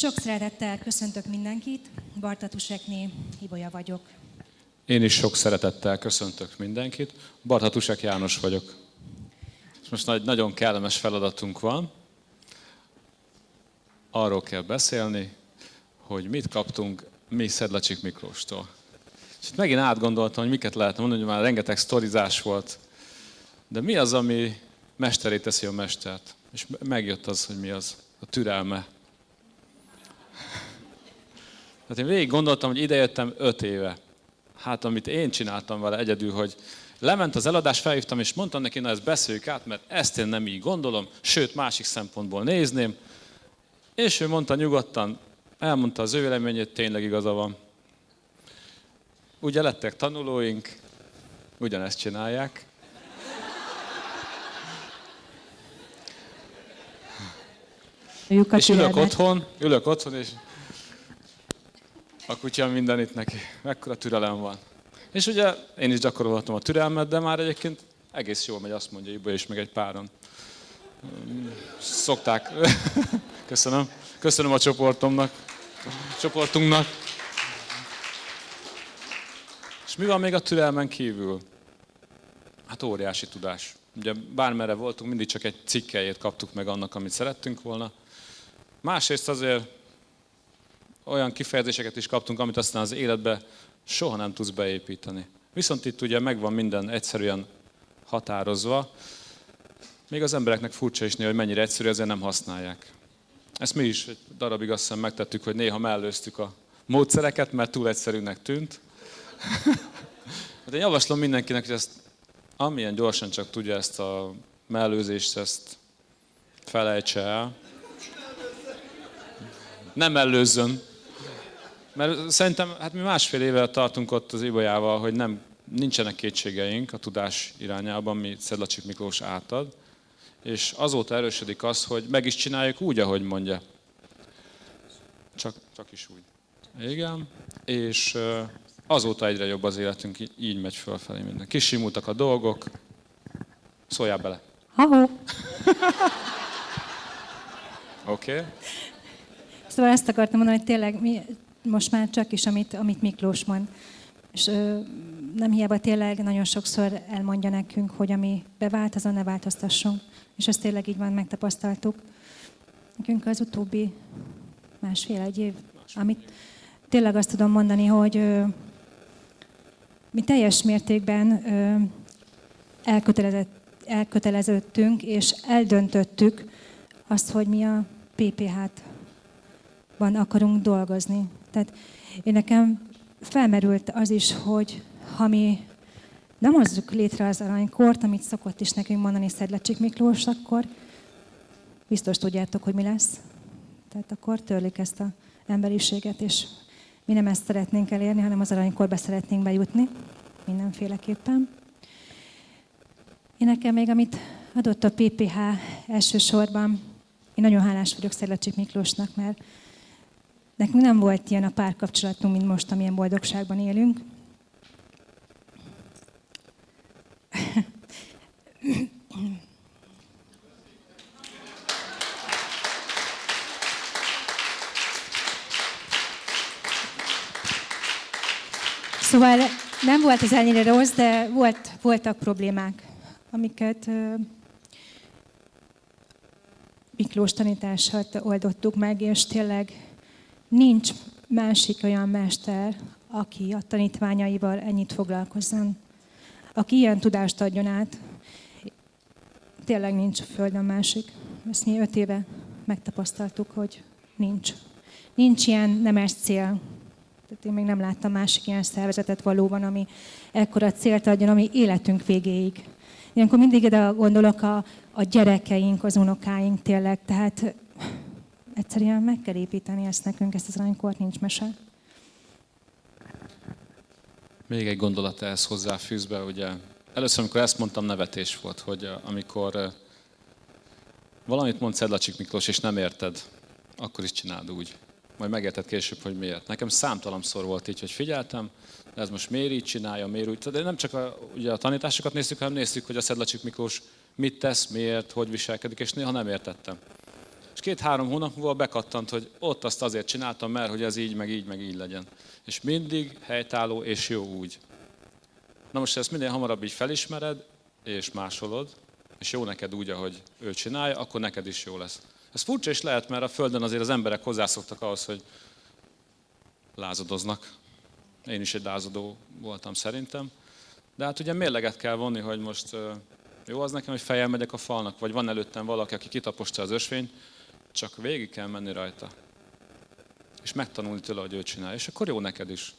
Sok szeretettel köszöntök mindenkit, Bartatusekné Ibolya vagyok. Én is sok szeretettel köszöntök mindenkit. Barthatusek János vagyok. És most nagy, nagyon kellemes feladatunk van. Arról kell beszélni, hogy mit kaptunk mi Szedlacsik Miklóstól. És itt megint átgondoltam, hogy miket lehet mondani, hogy már rengeteg sztorizás volt. De mi az, ami mesteré teszi a mestert? És megjött az, hogy mi az. A türelme. Tehát én végig gondoltam, hogy idejöttem öt éve. Hát amit én csináltam vele egyedül, hogy lement az eladás, felhívtam, és mondtam neki, na ezt beszéljük át, mert ezt én nem így gondolom, sőt másik szempontból nézném. És ő mondta nyugodtan, elmondta az ő véleményét, tényleg igaza van. Ugye lettek tanulóink, ugyanezt csinálják. és ülök otthon, ülök otthon, és a kutya mindenit neki. Mekkora türelem van. És ugye én is gyakorolhatom a türelmet, de már egyébként egész jól megy, azt mondja Ibo és meg egy páron. Szokták. Köszönöm. Köszönöm a csoportomnak, a csoportunknak. És mi van még a türelmen kívül? Hát óriási tudás. Ugye bármerre voltunk, mindig csak egy cikkelyét kaptuk meg annak, amit szerettünk volna. Másrészt azért olyan kifejezéseket is kaptunk, amit aztán az életbe soha nem tudsz beépíteni. Viszont itt ugye megvan minden egyszerűen határozva, még az embereknek furcsa is néha, hogy mennyire egyszerű, ezért nem használják. Ezt mi is egy darabig azt hiszem megtettük, hogy néha mellőztük a módszereket, mert túl egyszerűnek tűnt. hát én javaslom mindenkinek, hogy ezt amilyen gyorsan csak tudja ezt a mellőzést, ezt felejtse el. Nem mellőzzön. Mert szerintem, hát mi másfél éve tartunk ott az Ibolyával, hogy nem, nincsenek kétségeink a tudás irányában, mi Szedlacsik Miklós átad, és azóta erősödik az, hogy meg is csináljuk úgy, ahogy mondja. Csak, csak is úgy. Igen, és azóta egyre jobb az életünk, így megy fölfelé minden. Kisimultak a dolgok, szóljál bele. Ha-ho. Oké. Okay. Szóval ezt akartam mondani, hogy tényleg mi most már csak is, amit, amit Miklós mond. És ö, nem hiába tényleg nagyon sokszor elmondja nekünk, hogy ami bevált, azon ne változtassunk. És ezt tényleg így van, megtapasztaltuk. Nekünk az utóbbi másfél-egy év, amit tényleg azt tudom mondani, hogy ö, mi teljes mértékben ö, elköteleződtünk, és eldöntöttük azt, hogy mi a PPH-ban akarunk dolgozni. Tehát én nekem felmerült az is, hogy ha mi nem hozzuk létre az aranykort, amit szokott is nekünk mondani Szedlecsik Miklós, akkor biztos tudjátok, hogy mi lesz. Tehát akkor törlik ezt az emberiséget, és mi nem ezt szeretnénk elérni, hanem az aranykorba szeretnénk bejutni, mindenféleképpen. Én nekem még, amit adott a PPH elsősorban, én nagyon hálás vagyok Szedlecsik Miklósnak, mert Nekünk nem volt ilyen a párkapcsolatunk, mint most, amilyen boldogságban élünk. Szóval nem volt ez ennyire rossz, de volt, voltak problémák, amiket Miklós tanítását oldottuk meg, és tényleg Nincs másik olyan mester, aki a tanítványaival ennyit foglalkozzon, aki ilyen tudást adjon át. Tényleg nincs a Földön másik. Ezt mi öt éve megtapasztaltuk, hogy nincs. Nincs ilyen nemes cél. Tehát én még nem láttam másik ilyen szervezetet valóban, ami ekkora célt adjon, ami életünk végéig. Ilyenkor mindig ide gondolok a, a gyerekeink, az unokáink tényleg. Tehát Egyszerűen meg kell építeni ezt nekünk, ezt az aranykort, nincs mese. Még egy gondolat ehhez hozzáfűzve, ugye először, amikor ezt mondtam, nevetés volt, hogy eh, amikor eh, valamit mond Szedlacsik Miklós, és nem érted, akkor is csináld úgy. Majd megérted később, hogy miért. Nekem számtalanszor volt így, hogy figyeltem, de ez most miért így csinálja, miért úgy. De nem csak a, ugye a tanításokat néztük, hanem néztük, hogy a Szedlacsik Miklós mit tesz, miért, hogy viselkedik, és néha nem értettem. És két-három hónap múlva bekattant, hogy ott azt azért csináltam, mert hogy ez így, meg így, meg így legyen. És mindig helytálló és jó úgy. Na most, ezt minél hamarabb így felismered, és másolod, és jó neked úgy, ahogy ő csinálja, akkor neked is jó lesz. Ez furcsa is lehet, mert a Földön azért az emberek hozzászoktak ahhoz, hogy lázadoznak. Én is egy lázadó voltam szerintem. De hát ugye mérleget kell vonni, hogy most jó az nekem, hogy fejjel megyek a falnak, vagy van előttem valaki, aki kitaposta az ösvényt, csak végig kell menni rajta. És megtanulni tőle, hogy ő csinálja. És akkor jó neked is.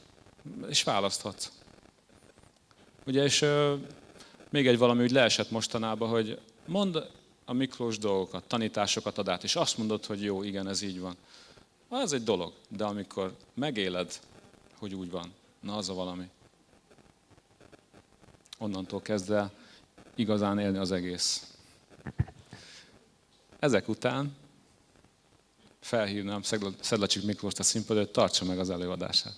És választhatsz. Ugye, és még egy valami úgy leesett mostanában, hogy mond a Miklós dolgokat, tanításokat ad át, és azt mondod, hogy jó, igen, ez így van. Az egy dolog, de amikor megéled, hogy úgy van, na az a valami. Onnantól kezd el igazán élni az egész. Ezek után felhívnám Szedlacsik Miklóst a színpadra, hogy tartsa meg az előadását.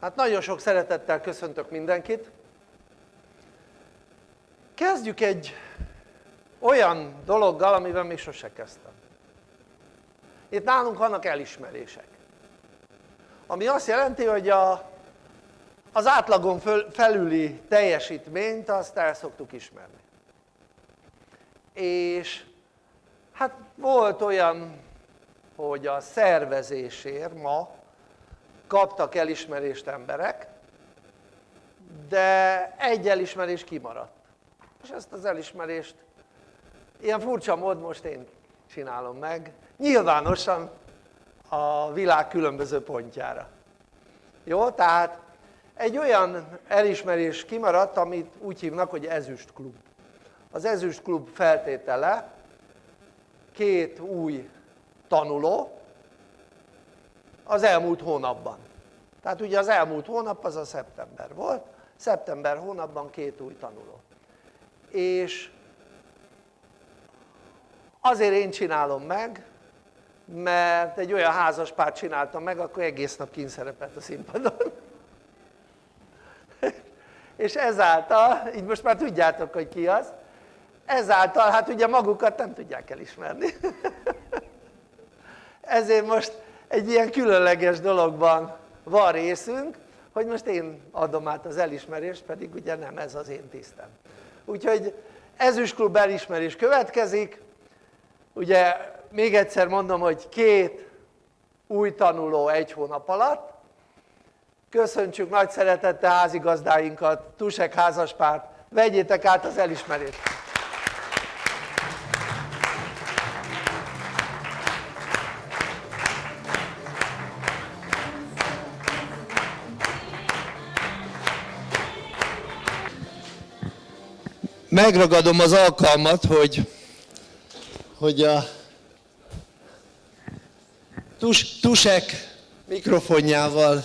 Hát nagyon sok szeretettel köszöntök mindenkit. Kezdjük egy olyan dologgal, amivel még sose kezdtem. Itt nálunk vannak elismerések. Ami azt jelenti, hogy a, az átlagon föl, felüli teljesítményt azt el szoktuk ismerni. És hát volt olyan, hogy a szervezésért ma kaptak elismerést emberek, de egy elismerés kimaradt. És ezt az elismerést ilyen furcsa mód most én csinálom meg, nyilvánosan a világ különböző pontjára. Jó, tehát egy olyan elismerés kimaradt, amit úgy hívnak, hogy ezüst klub. Az ezüst klub feltétele két új tanuló, az elmúlt hónapban. Tehát ugye az elmúlt hónap az a szeptember volt, szeptember hónapban két új tanuló. És azért én csinálom meg, mert egy olyan házas párt csináltam meg, akkor egész nap kínszerepelt a színpadon. és ezáltal, így most már tudjátok, hogy ki az, ezáltal hát ugye magukat nem tudják elismerni. Ezért most egy ilyen különleges dologban van részünk, hogy most én adom át az elismerést, pedig ugye nem ez az én tisztem. Úgyhogy ezüstklub elismerés következik, ugye még egyszer mondom, hogy két új tanuló egy hónap alatt, köszöntsük nagy szeretettel házigazdáinkat, Tusek házaspárt, vegyétek át az elismerést! Megragadom az alkalmat, hogy, hogy a tus, Tusek mikrofonjával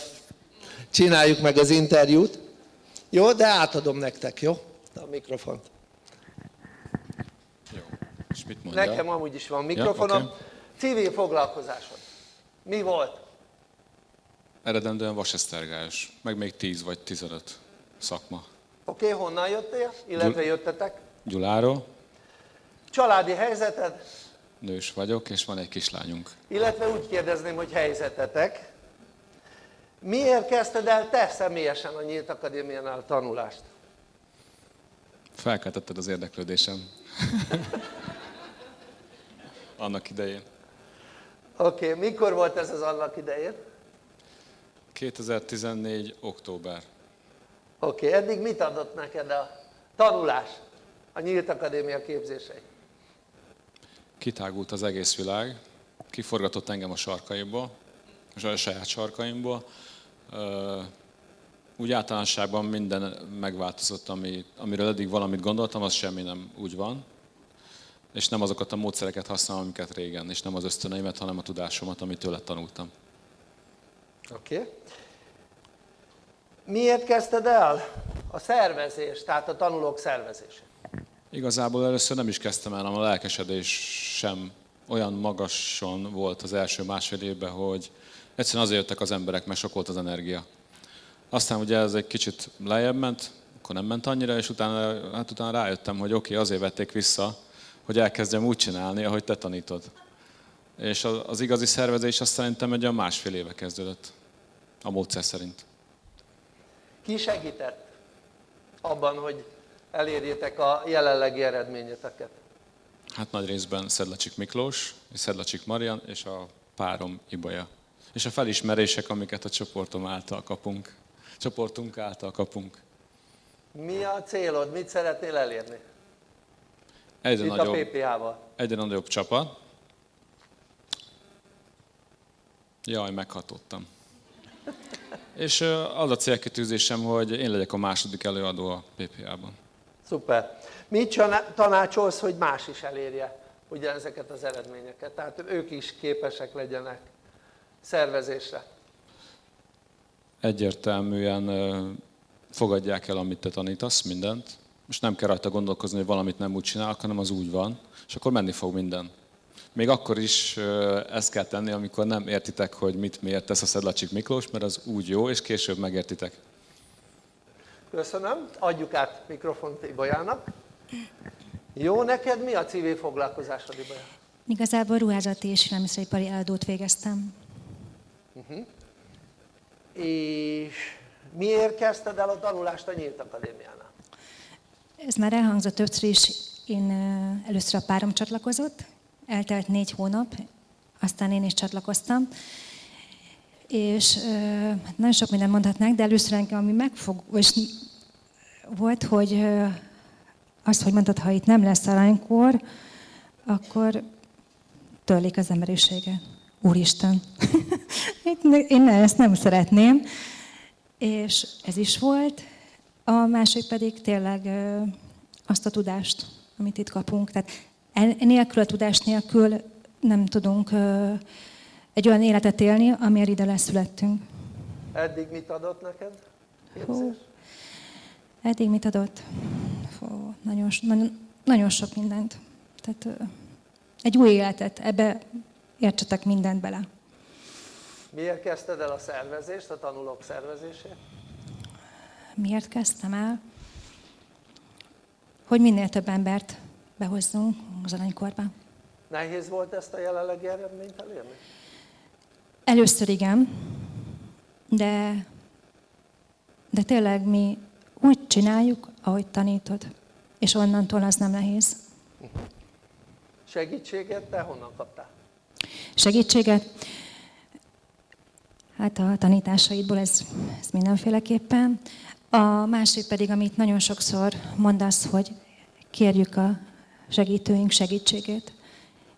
csináljuk meg az interjút. Jó, de átadom nektek, jó? A mikrofont. Jó. És mit mondja? Nekem amúgy is van mikrofonom. Ja, okay. Civil foglalkozásod. Mi volt? Eredendően vasesztergályos, meg még 10 vagy 15 szakma. Oké, okay, honnan jöttél, illetve jöttetek? Gyuláról. Családi helyzeted? Nős vagyok, és van egy kislányunk. Illetve úgy kérdezném, hogy helyzetetek. Miért kezdted el te személyesen a Nyílt Akadémiánál tanulást? Felkeltetted az érdeklődésem. annak idején. Oké, okay, mikor volt ez az annak idején? 2014. október. Oké, okay, eddig mit adott neked a tanulás, a Nyílt Akadémia képzései? Kitágult az egész világ, kiforgatott engem a sarkaimból, a saját sarkaimból. Úgy általánosságban minden megváltozott, ami, amiről eddig valamit gondoltam, az semmi nem úgy van. És nem azokat a módszereket használom, amiket régen, és nem az ösztöneimet, hanem a tudásomat, amit tőle tanultam. Oké. Okay. Miért kezdted el a szervezés, tehát a tanulók szervezése? Igazából először nem is kezdtem el, hanem a lelkesedés sem olyan magason volt az első másfél évben, hogy egyszerűen azért jöttek az emberek, mert sok volt az energia. Aztán ugye ez egy kicsit lejjebb ment, akkor nem ment annyira, és utána, hát utána rájöttem, hogy oké, okay, azért vették vissza, hogy elkezdjem úgy csinálni, ahogy te tanítod. És az igazi szervezés azt szerintem egy olyan másfél éve kezdődött, a módszer szerint. Ki segített abban, hogy elérjétek a jelenlegi eredményeteket? Hát nagy részben Szedlacsik Miklós, és Szedlacsik Marian, és a párom Ibolya. És a felismerések, amiket a csoportom által kapunk, csoportunk által kapunk. Mi a célod? Mit szeretnél elérni? Egyre Itt nagyobb, a PPA-val. egyre nagyobb csapat. Jaj, meghatottam. És az a célkitűzésem, hogy én legyek a második előadó a PPA-ban. Szuper. Mit tanácsolsz, hogy más is elérje ugye ezeket az eredményeket? Tehát ők is képesek legyenek szervezésre. Egyértelműen fogadják el, amit te tanítasz, mindent. Most nem kell rajta gondolkozni, hogy valamit nem úgy csinálok, hanem az úgy van, és akkor menni fog minden. Még akkor is ezt kell tenni, amikor nem értitek, hogy mit miért tesz a Szedlacsik Miklós, mert az úgy jó, és később megértitek. Köszönöm. Adjuk át mikrofont Ibolyának. Jó, neked mi a civil foglalkozásod, Ibolya? Igazából ruházati és élelmiszeripari eladót végeztem. És miért kezdted el a tanulást a Nyílt Akadémiánál? Ez már elhangzott többször is. Én először a párom csatlakozott, eltelt négy hónap, aztán én is csatlakoztam. És nagyon sok mindent mondhatnánk, de először engem, ami megfog, és volt, hogy ö, azt, hogy mondtad, ha itt nem lesz aranykor, akkor törlik az emberiséget. Úristen! Én ezt nem szeretném. És ez is volt. A másik pedig tényleg azt a tudást, amit itt kapunk. Tehát en- nélkül a tudás nélkül nem tudunk egy olyan életet élni, amiért ide leszülettünk. Eddig mit adott neked? Hú. Eddig mit adott? Fú, nagyon, nagyon, nagyon sok mindent. Tehát egy új életet, ebbe értsetek mindent bele. Miért kezdted el a szervezést, a tanulók szervezését? Miért kezdtem el? Hogy minél több embert behozzunk az aranykorba. Nehéz volt ezt a jelenlegi eredményt elérni? Először igen, de, de tényleg mi úgy csináljuk, ahogy tanítod. És onnantól az nem nehéz. Segítséget te honnan kaptál? Segítséget? Hát a tanításaidból ez, ez mindenféleképpen. A másik pedig, amit nagyon sokszor mondasz, hogy kérjük a segítőink segítségét.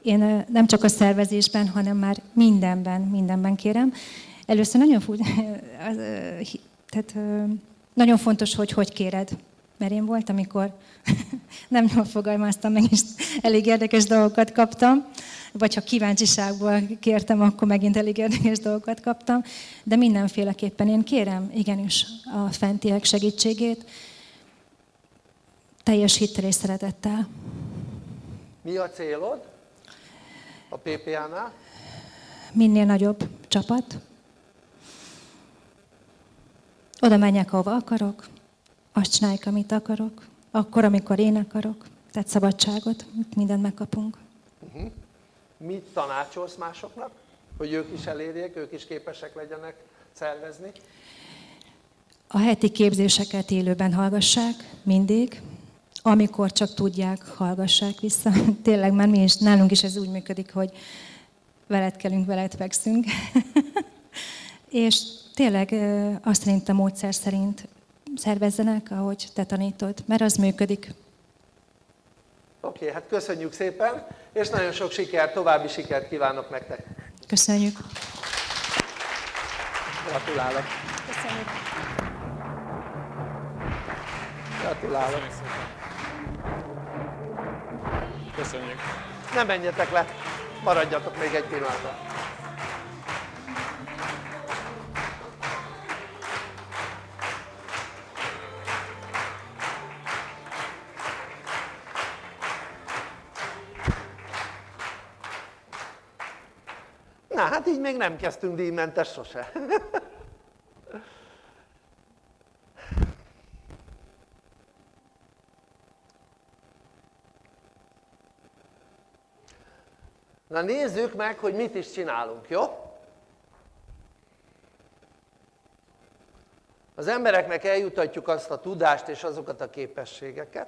Én nem csak a szervezésben, hanem már mindenben, mindenben kérem. Először nagyon, tehát, nagyon fontos, hogy hogy kéred. Mert én volt, amikor nem jól fogalmaztam meg, és elég érdekes dolgokat kaptam. Vagy ha kíváncsiságból kértem, akkor megint elég érdekes dolgokat kaptam. De mindenféleképpen én kérem igenis a fentiek segítségét, teljes hittel és szeretettel. Mi a célod a PPA-nál? Minél nagyobb csapat. Oda menjek, ahova akarok, azt csináljuk, amit akarok, akkor, amikor én akarok. Tehát szabadságot, mindent megkapunk. Mit tanácsolsz másoknak, hogy ők is elérjék, ők is képesek legyenek szervezni? A heti képzéseket élőben hallgassák, mindig. Amikor csak tudják, hallgassák vissza. Tényleg már mi is, nálunk is ez úgy működik, hogy veled kelünk, veled fekszünk. És tényleg azt szerint a módszer szerint szervezzenek, ahogy te tanítod, mert az működik. Oké, okay, hát köszönjük szépen, és nagyon sok sikert, további sikert kívánok nektek. Köszönjük. Gratulálok. Köszönjük. Gratulálok. Köszönjük. Köszönjük. Ne menjetek le, maradjatok még egy pillanatra. Na, hát így még nem kezdtünk díjmentes sose. Na nézzük meg, hogy mit is csinálunk, jó? Az embereknek eljutatjuk azt a tudást és azokat a képességeket,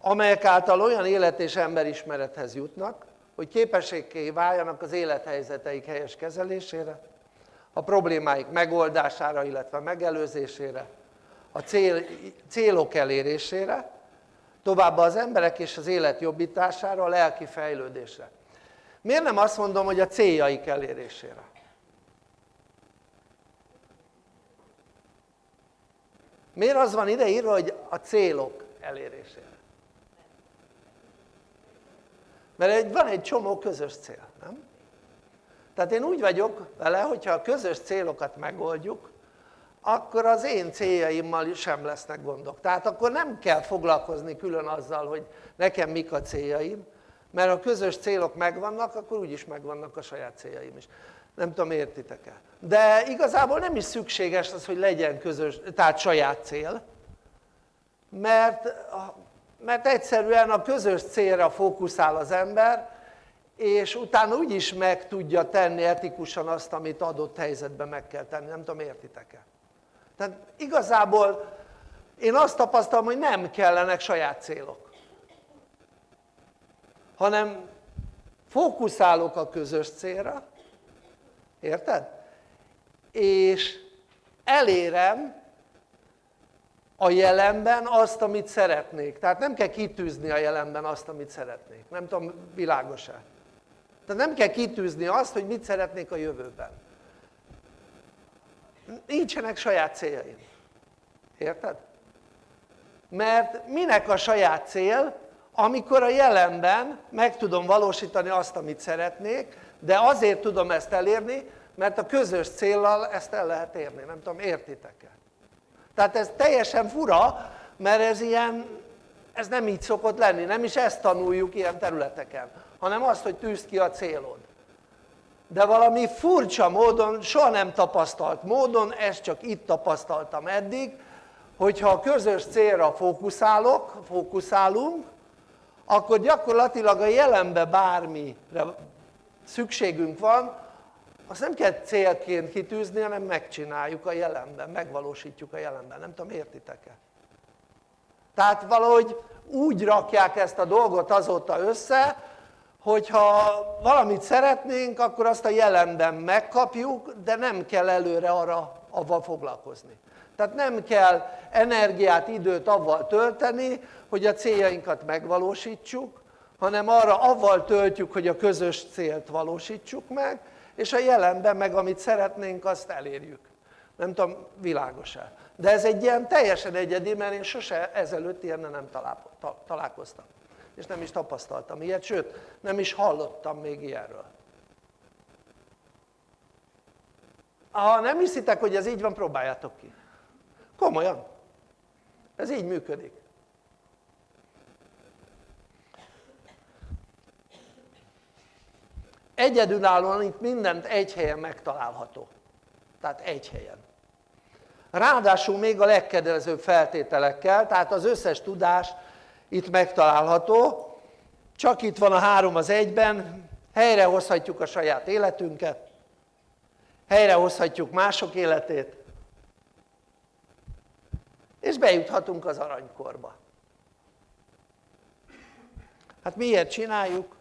amelyek által olyan élet és emberismerethez jutnak, hogy képességké váljanak az élethelyzeteik helyes kezelésére, a problémáik megoldására, illetve megelőzésére, a cél, célok elérésére, továbbá az emberek és az élet jobbítására, a lelki fejlődésre. Miért nem azt mondom, hogy a céljaik elérésére? Miért az van ideírva, hogy a célok elérésére? Mert van egy csomó közös cél, nem? Tehát én úgy vagyok vele, hogyha a közös célokat megoldjuk, akkor az én céljaimmal sem lesznek gondok. Tehát akkor nem kell foglalkozni külön azzal, hogy nekem mik a céljaim, mert a közös célok megvannak, akkor úgyis megvannak a saját céljaim is. Nem tudom, értitek-e? De igazából nem is szükséges az, hogy legyen közös, tehát saját cél, mert, mert egyszerűen a közös célra fókuszál az ember, és utána úgyis meg tudja tenni etikusan azt, amit adott helyzetben meg kell tenni. Nem tudom, értitek-e? Tehát igazából én azt tapasztalom, hogy nem kellenek saját célok, hanem fókuszálok a közös célra, érted? És elérem a jelenben azt, amit szeretnék. Tehát nem kell kitűzni a jelenben azt, amit szeretnék. Nem tudom, világos-e? Tehát nem kell kitűzni azt, hogy mit szeretnék a jövőben nincsenek saját céljaim. Érted? Mert minek a saját cél, amikor a jelenben meg tudom valósítani azt, amit szeretnék, de azért tudom ezt elérni, mert a közös céllal ezt el lehet érni. Nem tudom, értitek-e? Tehát ez teljesen fura, mert ez ilyen, ez nem így szokott lenni, nem is ezt tanuljuk ilyen területeken, hanem azt, hogy tűzd ki a célod de valami furcsa módon, soha nem tapasztalt módon, ezt csak itt tapasztaltam eddig, hogyha a közös célra fókuszálok, fókuszálunk, akkor gyakorlatilag a jelenbe bármire szükségünk van, azt nem kell célként kitűzni, hanem megcsináljuk a jelenben, megvalósítjuk a jelenben. Nem tudom, értitek-e? Tehát valahogy úgy rakják ezt a dolgot azóta össze, hogyha valamit szeretnénk, akkor azt a jelenben megkapjuk, de nem kell előre arra avval foglalkozni. Tehát nem kell energiát, időt avval tölteni, hogy a céljainkat megvalósítsuk, hanem arra avval töltjük, hogy a közös célt valósítsuk meg, és a jelenben meg amit szeretnénk, azt elérjük. Nem tudom, világos-e? De ez egy ilyen teljesen egyedi, mert én sose ezelőtt ilyennel nem találkoztam és nem is tapasztaltam ilyet, sőt nem is hallottam még ilyenről. Ha nem hiszitek, hogy ez így van, próbáljátok ki. Komolyan. Ez így működik. Egyedülállóan itt mindent egy helyen megtalálható. Tehát egy helyen. Ráadásul még a legkedvezőbb feltételekkel, tehát az összes tudás itt megtalálható, csak itt van a három az egyben, helyrehozhatjuk a saját életünket, helyrehozhatjuk mások életét, és bejuthatunk az aranykorba. Hát miért csináljuk?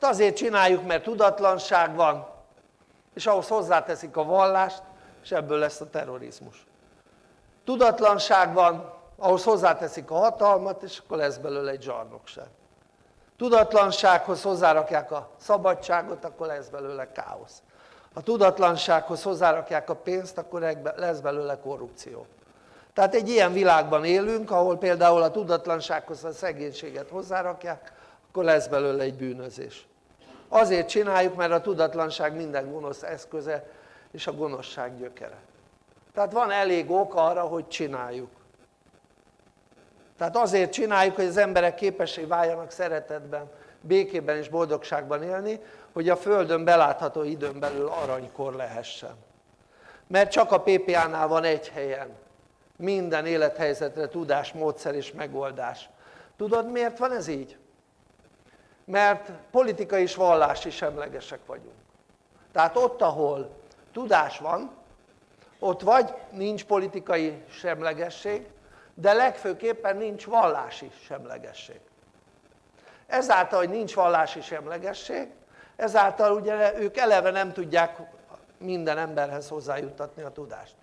Hát azért csináljuk, mert tudatlanság van, és ahhoz hozzáteszik a vallást, és ebből lesz a terrorizmus. Tudatlanság van, ahhoz hozzáteszik a hatalmat, és akkor lesz belőle egy zsarnokság. Tudatlansághoz hozzárakják a szabadságot, akkor lesz belőle káosz. A tudatlansághoz hozzárakják a pénzt, akkor lesz belőle korrupció. Tehát egy ilyen világban élünk, ahol például a tudatlansághoz a szegénységet hozzárakják, akkor lesz belőle egy bűnözés. Azért csináljuk, mert a tudatlanság minden gonosz eszköze, és a gonoszság gyökere. Tehát van elég ok arra, hogy csináljuk. Tehát azért csináljuk, hogy az emberek képessé váljanak szeretetben békében és boldogságban élni, hogy a Földön belátható időn belül aranykor lehessen. Mert csak a PPA-nál van egy helyen minden élethelyzetre tudás, módszer és megoldás. Tudod miért van ez így? Mert politikai és vallási semlegesek vagyunk. Tehát ott, ahol tudás van, ott vagy nincs politikai semlegesség, de legfőképpen nincs vallási semlegesség. Ezáltal, hogy nincs vallási semlegesség, ezáltal ugye ők eleve nem tudják minden emberhez hozzájuttatni a tudást.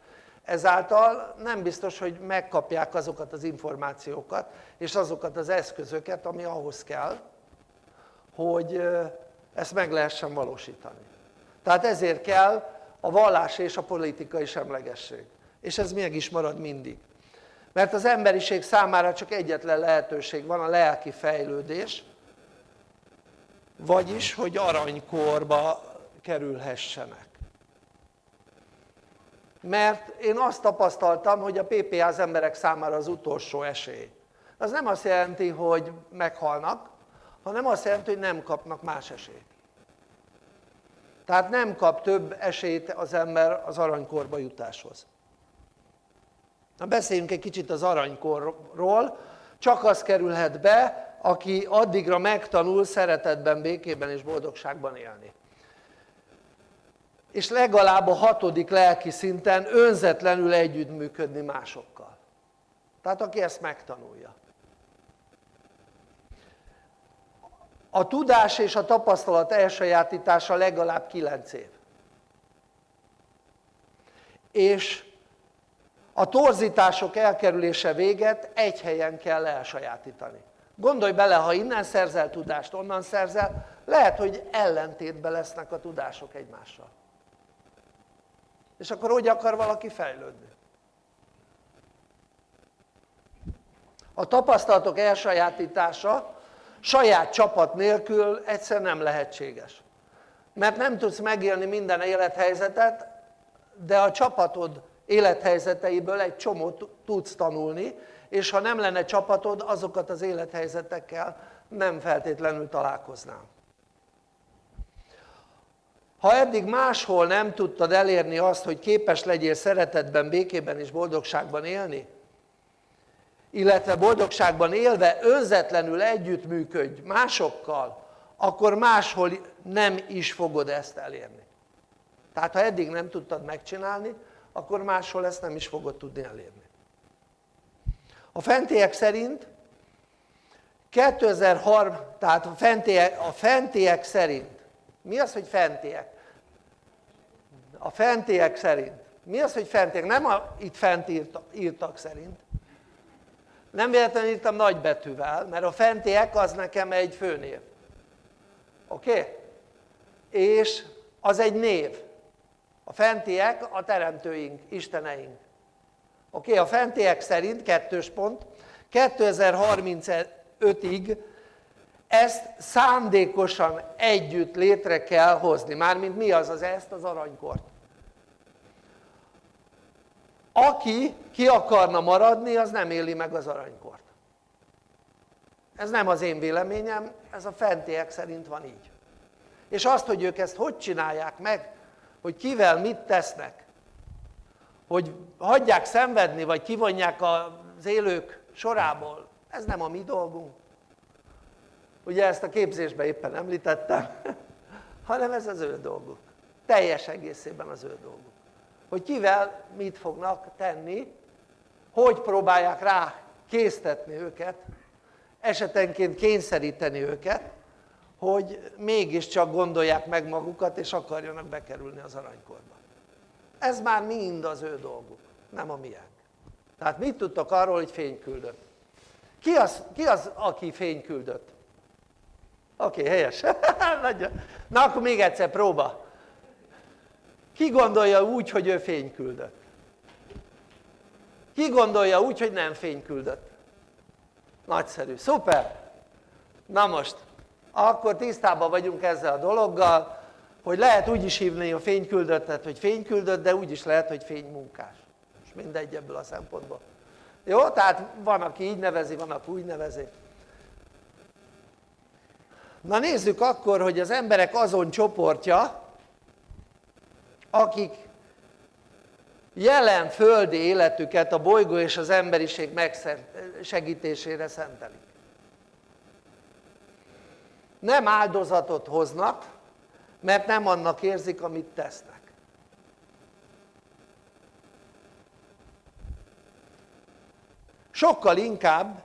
Ezáltal nem biztos, hogy megkapják azokat az információkat és azokat az eszközöket, ami ahhoz kell, hogy ezt meg lehessen valósítani. Tehát ezért kell a vallás és a politikai semlegesség. És ez meg is marad mindig. Mert az emberiség számára csak egyetlen lehetőség van, a lelki fejlődés, vagyis, hogy aranykorba kerülhessenek. Mert én azt tapasztaltam, hogy a PPA az emberek számára az utolsó esély. Az nem azt jelenti, hogy meghalnak, hanem azt jelenti, hogy nem kapnak más esélyt. Tehát nem kap több esélyt az ember az aranykorba jutáshoz. Na beszéljünk egy kicsit az aranykorról, csak az kerülhet be, aki addigra megtanul szeretetben, békében és boldogságban élni. És legalább a hatodik lelki szinten önzetlenül együttműködni másokkal. Tehát aki ezt megtanulja. A tudás és a tapasztalat elsajátítása legalább 9 év. És a torzítások elkerülése véget egy helyen kell elsajátítani. Gondolj bele, ha innen szerzel tudást, onnan szerzel, lehet, hogy ellentétben lesznek a tudások egymással. És akkor hogy akar valaki fejlődni? A tapasztalatok elsajátítása saját csapat nélkül egyszer nem lehetséges. Mert nem tudsz megélni minden élethelyzetet, de a csapatod élethelyzeteiből egy csomót tudsz tanulni, és ha nem lenne csapatod, azokat az élethelyzetekkel nem feltétlenül találkoznál. Ha eddig máshol nem tudtad elérni azt, hogy képes legyél szeretetben, békében és boldogságban élni, illetve boldogságban élve önzetlenül együttműködj másokkal, akkor máshol nem is fogod ezt elérni. Tehát ha eddig nem tudtad megcsinálni, akkor máshol ezt nem is fogod tudni elérni. A fentiek szerint 2003, tehát a fentiek, a fentiek szerint, mi az, hogy fentiek? A fentiek szerint. Mi az, hogy fentiek? Nem a, itt fent írtak, írtak szerint. Nem véletlenül írtam nagybetűvel, mert a fentiek az nekem egy főnév. Oké? Okay? És az egy név. A fentiek a teremtőink, isteneink. Oké, a fentiek szerint, kettős pont, 2035-ig ezt szándékosan együtt létre kell hozni. Mármint mi az az ezt? Az aranykort. Aki ki akarna maradni, az nem éli meg az aranykort. Ez nem az én véleményem, ez a fentiek szerint van így. És azt, hogy ők ezt hogy csinálják meg, hogy kivel mit tesznek, hogy hagyják szenvedni, vagy kivonják az élők sorából, ez nem a mi dolgunk. Ugye ezt a képzésben éppen említettem, hanem ez az ő dolguk. Teljes egészében az ő dolguk. Hogy kivel mit fognak tenni, hogy próbálják rá késztetni őket, esetenként kényszeríteni őket, hogy mégiscsak gondolják meg magukat, és akarjanak bekerülni az aranykorba. Ez már mind az ő dolguk, nem a miénk. Tehát mit tudtok arról, hogy fény küldött? Ki az, ki az aki fény küldött? Oké, okay, helyes. Na akkor még egyszer próba. Ki gondolja úgy, hogy ő fény küldött? Ki gondolja úgy, hogy nem fény küldött? Nagyszerű, szuper! Na most, akkor tisztában vagyunk ezzel a dologgal, hogy lehet úgy is hívni a fényküldöttet, hogy fényküldött, de úgy is lehet, hogy fénymunkás. És mindegy ebből a szempontból. Jó? Tehát van, aki így nevezi, van, aki úgy nevezi. na nézzük akkor hogy az emberek azon csoportja akik jelen földi életüket a bolygó és az emberiség megsegítésére szentelik nem áldozatot hoznak mert nem annak érzik amit tesznek. Sokkal inkább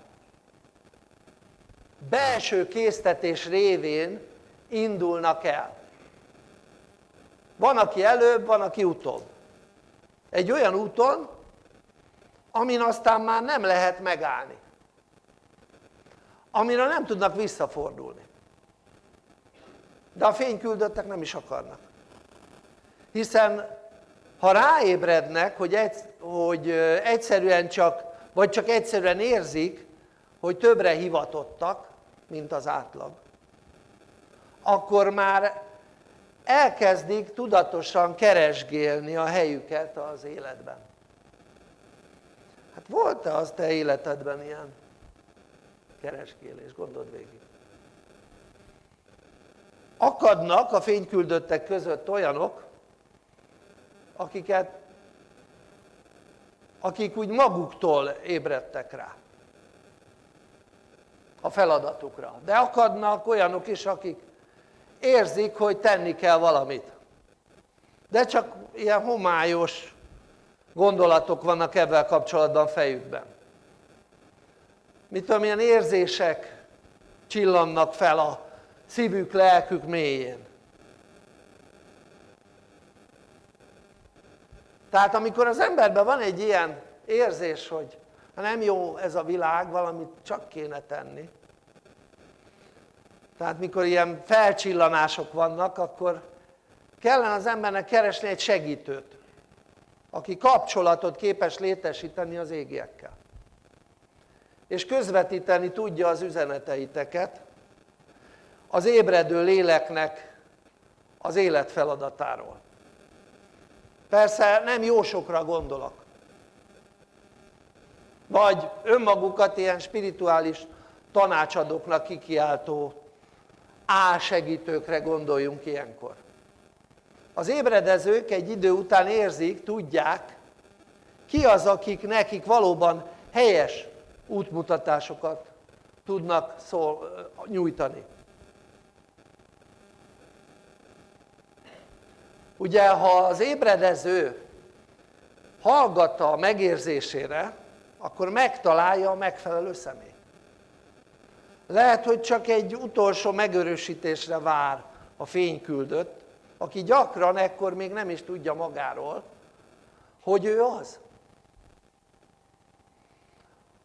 belső késztetés révén indulnak el. Van aki előbb, van aki utóbb. Egy olyan úton amin aztán már nem lehet megállni. Amire nem tudnak visszafordulni de a fényküldöttek nem is akarnak. Hiszen ha ráébrednek hogy, egy, hogy egyszerűen csak vagy csak egyszerűen érzik hogy többre hivatottak mint az átlag akkor már elkezdik tudatosan keresgélni a helyüket az életben. Hát volt-e az te életedben ilyen keresgélés, gondold végig akadnak a fényküldöttek között olyanok akiket akik úgy maguktól ébredtek rá. A feladatukra. De akadnak olyanok is akik érzik hogy tenni kell valamit. De csak ilyen homályos gondolatok vannak ebben kapcsolatban fejükben. Mit tudom ilyen érzések csillannak fel a szívük, lelkük mélyén. Tehát amikor az emberben van egy ilyen érzés hogy nem jó ez a világ, valamit csak kéne tenni. Tehát mikor ilyen felcsillanások vannak akkor kellene az embernek keresni egy segítőt aki kapcsolatot képes létesíteni az égiekkel. És közvetíteni tudja az üzeneteiteket az ébredő léleknek az életfeladatáról persze nem jósokra gondolok. Vagy önmagukat ilyen spirituális tanácsadóknak kikiáltó álsegítőkre gondoljunk ilyenkor. Az ébredezők egy idő után érzik, tudják ki az akik nekik valóban helyes útmutatásokat tudnak szól, nyújtani ugye ha az ébredező hallgatta a megérzésére akkor megtalálja a megfelelő személyt lehet hogy csak egy utolsó megörösítésre vár a fényküldött aki gyakran ekkor még nem is tudja magáról hogy ő az.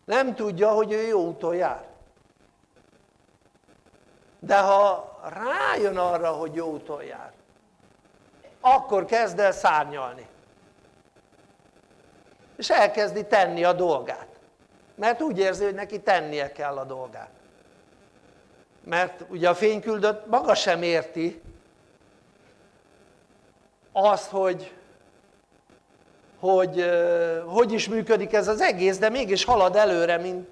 Nem tudja hogy ő jó úton jár. De ha rájön arra hogy jó úton jár akkor kezd el szárnyalni. És elkezdi tenni a dolgát. Mert úgy érzi hogy neki tennie kell a dolgát. Mert ugye a fényküldött maga sem érti azt hogy hogy hogy is működik ez az egész de mégis halad előre mint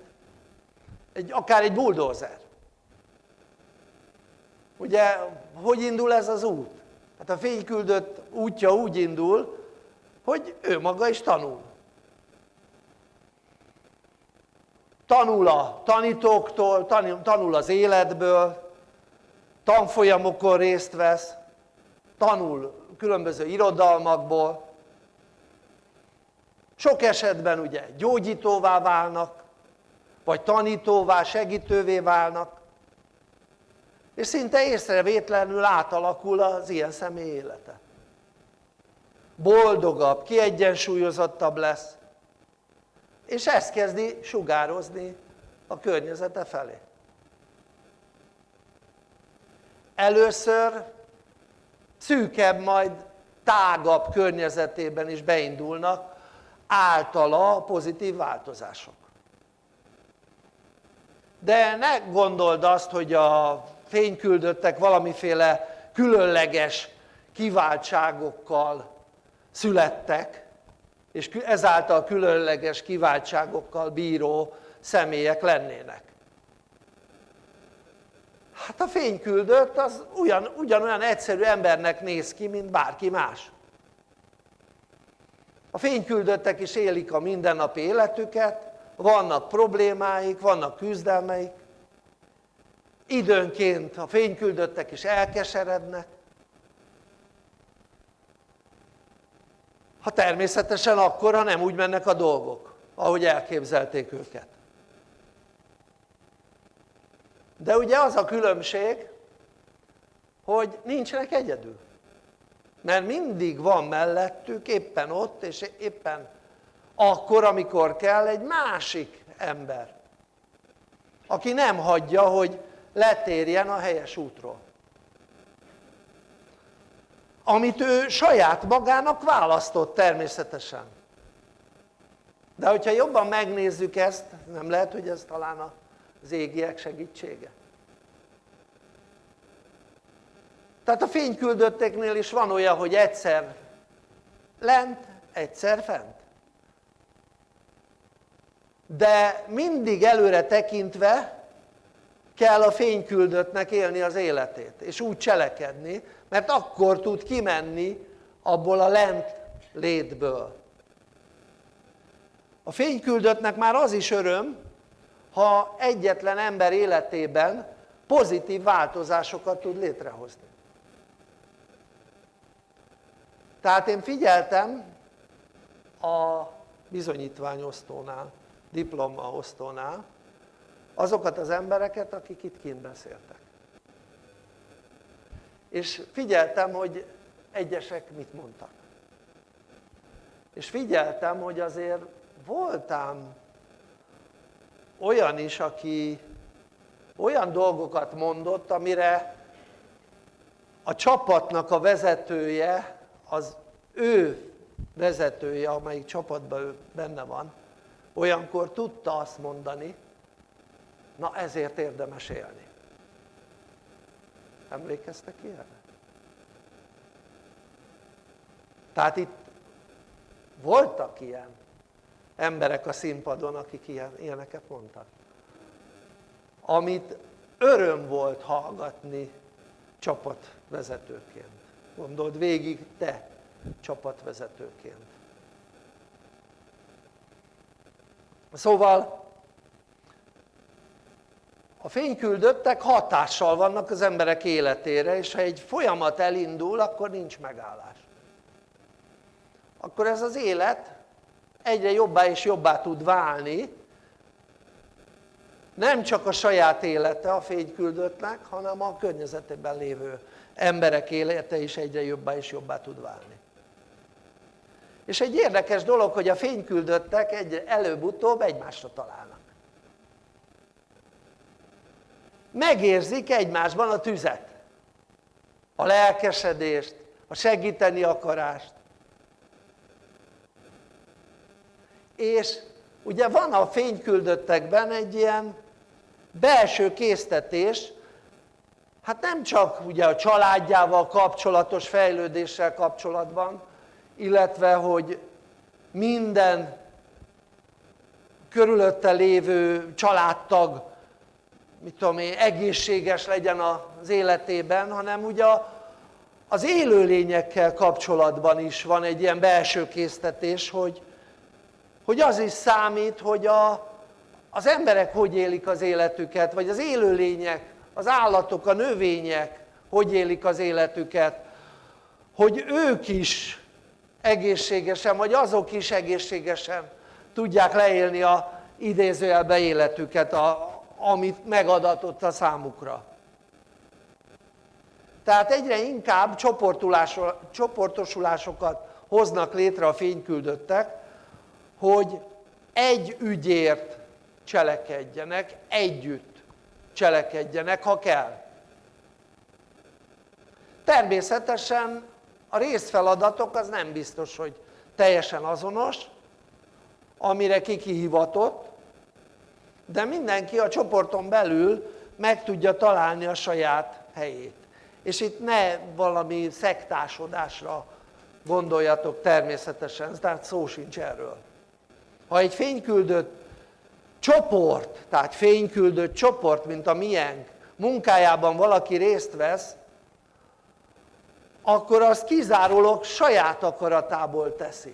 egy, akár egy buldózer. Ugye hogy indul ez az út? Hát a fényküldött útja úgy indul hogy ő maga is tanul. Tanul a tanítóktól, tanul az életből tanfolyamokon részt vesz tanul különböző irodalmakból. Sok esetben ugye gyógyítóvá válnak vagy tanítóvá, segítővé válnak és szinte észrevétlenül átalakul az ilyen személy élete. Boldogabb, kiegyensúlyozottabb lesz és ezt kezdi sugározni a környezete felé. Először szűkebb majd tágabb környezetében is beindulnak általa pozitív változások. De ne gondold azt hogy a fényküldöttek valamiféle különleges kiváltságokkal születtek és ezáltal különleges kiváltságokkal bíró személyek lennének Hát a fényküldött az ugyan, ugyanolyan egyszerű embernek néz ki, mint bárki más. A fényküldöttek is élik a mindennapi életüket, vannak problémáik, vannak küzdelmeik, időnként a fényküldöttek is elkeserednek, ha természetesen akkor, ha nem úgy mennek a dolgok, ahogy elképzelték őket. De ugye az a különbség, hogy nincsenek egyedül. Mert mindig van mellettük, éppen ott, és éppen akkor, amikor kell egy másik ember, aki nem hagyja, hogy letérjen a helyes útról. Amit ő saját magának választott természetesen. De hogyha jobban megnézzük ezt, nem lehet, hogy ez talán az égiek segítsége. Tehát a fényküldötteknél is van olyan, hogy egyszer lent, egyszer fent. De mindig előre tekintve kell a fényküldöttnek élni az életét, és úgy cselekedni, mert akkor tud kimenni abból a lent létből. A fényküldöttnek már az is öröm, ha egyetlen ember életében pozitív változásokat tud létrehozni. Tehát én figyeltem a bizonyítványosztónál, diplomaosztónál azokat az embereket, akik itt kint beszéltek. És figyeltem, hogy egyesek mit mondtak. És figyeltem, hogy azért voltám olyan is, aki olyan dolgokat mondott, amire a csapatnak a vezetője, az ő vezetője, amelyik csapatban ő benne van, olyankor tudta azt mondani, na ezért érdemes élni. Emlékeztek ilyenre? Tehát itt voltak ilyen emberek a színpadon, akik ilyen, ilyeneket mondtak. Amit öröm volt hallgatni csapatvezetőként. Gondold végig te csapatvezetőként. Szóval a fényküldöttek hatással vannak az emberek életére, és ha egy folyamat elindul, akkor nincs megállás. Akkor ez az élet egyre jobbá és jobbá tud válni, nem csak a saját élete a fényküldöttnek, hanem a környezetében lévő emberek élete is egyre jobbá és jobbá tud válni. És egy érdekes dolog, hogy a fényküldöttek egy előbb-utóbb egymásra találnak. Megérzik egymásban a tüzet, a lelkesedést, a segíteni akarást. És ugye van a fényküldöttekben egy ilyen belső késztetés, hát nem csak ugye a családjával kapcsolatos fejlődéssel kapcsolatban, illetve hogy minden körülötte lévő családtag mit tudom én, egészséges legyen az életében, hanem ugye az élőlényekkel kapcsolatban is van egy ilyen belső késztetés, hogy, hogy az is számít, hogy a, az emberek hogy élik az életüket, vagy az élőlények, az állatok, a növények hogy élik az életüket, hogy ők is egészségesen, vagy azok is egészségesen tudják leélni a idézőjelbe életüket, a, amit megadatott a számukra. Tehát egyre inkább csoportosulásokat hoznak létre a fényküldöttek, hogy egy ügyért cselekedjenek, együtt cselekedjenek, ha kell. Természetesen a részfeladatok az nem biztos, hogy teljesen azonos, amire kikihivatott, de mindenki a csoporton belül meg tudja találni a saját helyét. És itt ne valami szektásodásra gondoljatok természetesen, tehát szó sincs erről. Ha egy fényküldött csoport, tehát fényküldött csoport, mint a miénk, munkájában valaki részt vesz, akkor az kizárólag saját akaratából teszi.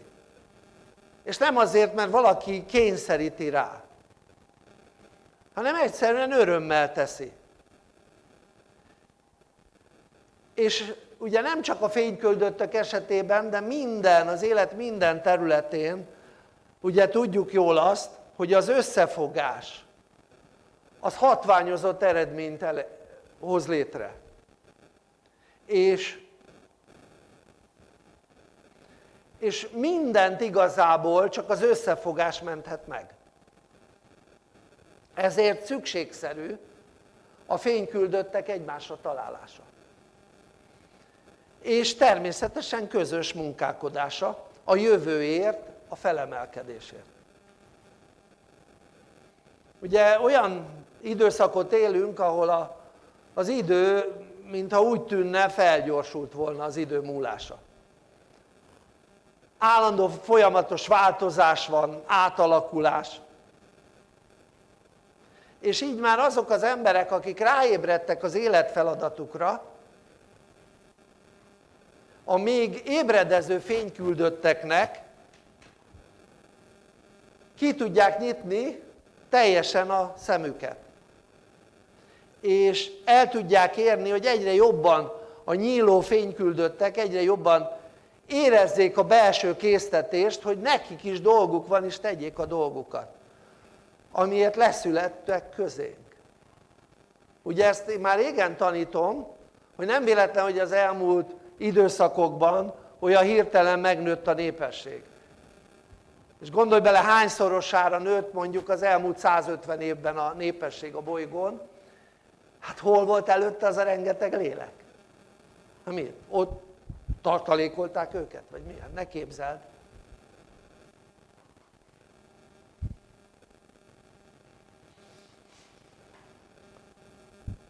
És nem azért, mert valaki kényszeríti rá, hanem egyszerűen örömmel teszi. És ugye nem csak a fényköldöttek esetében, de minden, az élet minden területén, ugye tudjuk jól azt, hogy az összefogás, az hatványozott eredményt hoz létre. És és mindent igazából csak az összefogás menthet meg. Ezért szükségszerű a fényküldöttek egymásra találása. És természetesen közös munkálkodása a jövőért, a felemelkedésért. Ugye olyan időszakot élünk, ahol a, az idő, mintha úgy tűnne, felgyorsult volna az idő múlása állandó folyamatos változás van, átalakulás. És így már azok az emberek, akik ráébredtek az életfeladatukra, a még ébredező fényküldötteknek ki tudják nyitni teljesen a szemüket. És el tudják érni, hogy egyre jobban a nyíló fényküldöttek egyre jobban érezzék a belső késztetést, hogy nekik is dolguk van, és tegyék a dolgukat, amiért leszülettek közénk. Ugye ezt én már régen tanítom, hogy nem véletlen, hogy az elmúlt időszakokban olyan hirtelen megnőtt a népesség. És gondolj bele, hányszorosára nőtt mondjuk az elmúlt 150 évben a népesség a bolygón, hát hol volt előtte az a rengeteg lélek? Hát miért? Ott tartalékolták őket? Vagy milyen? Ne képzeld.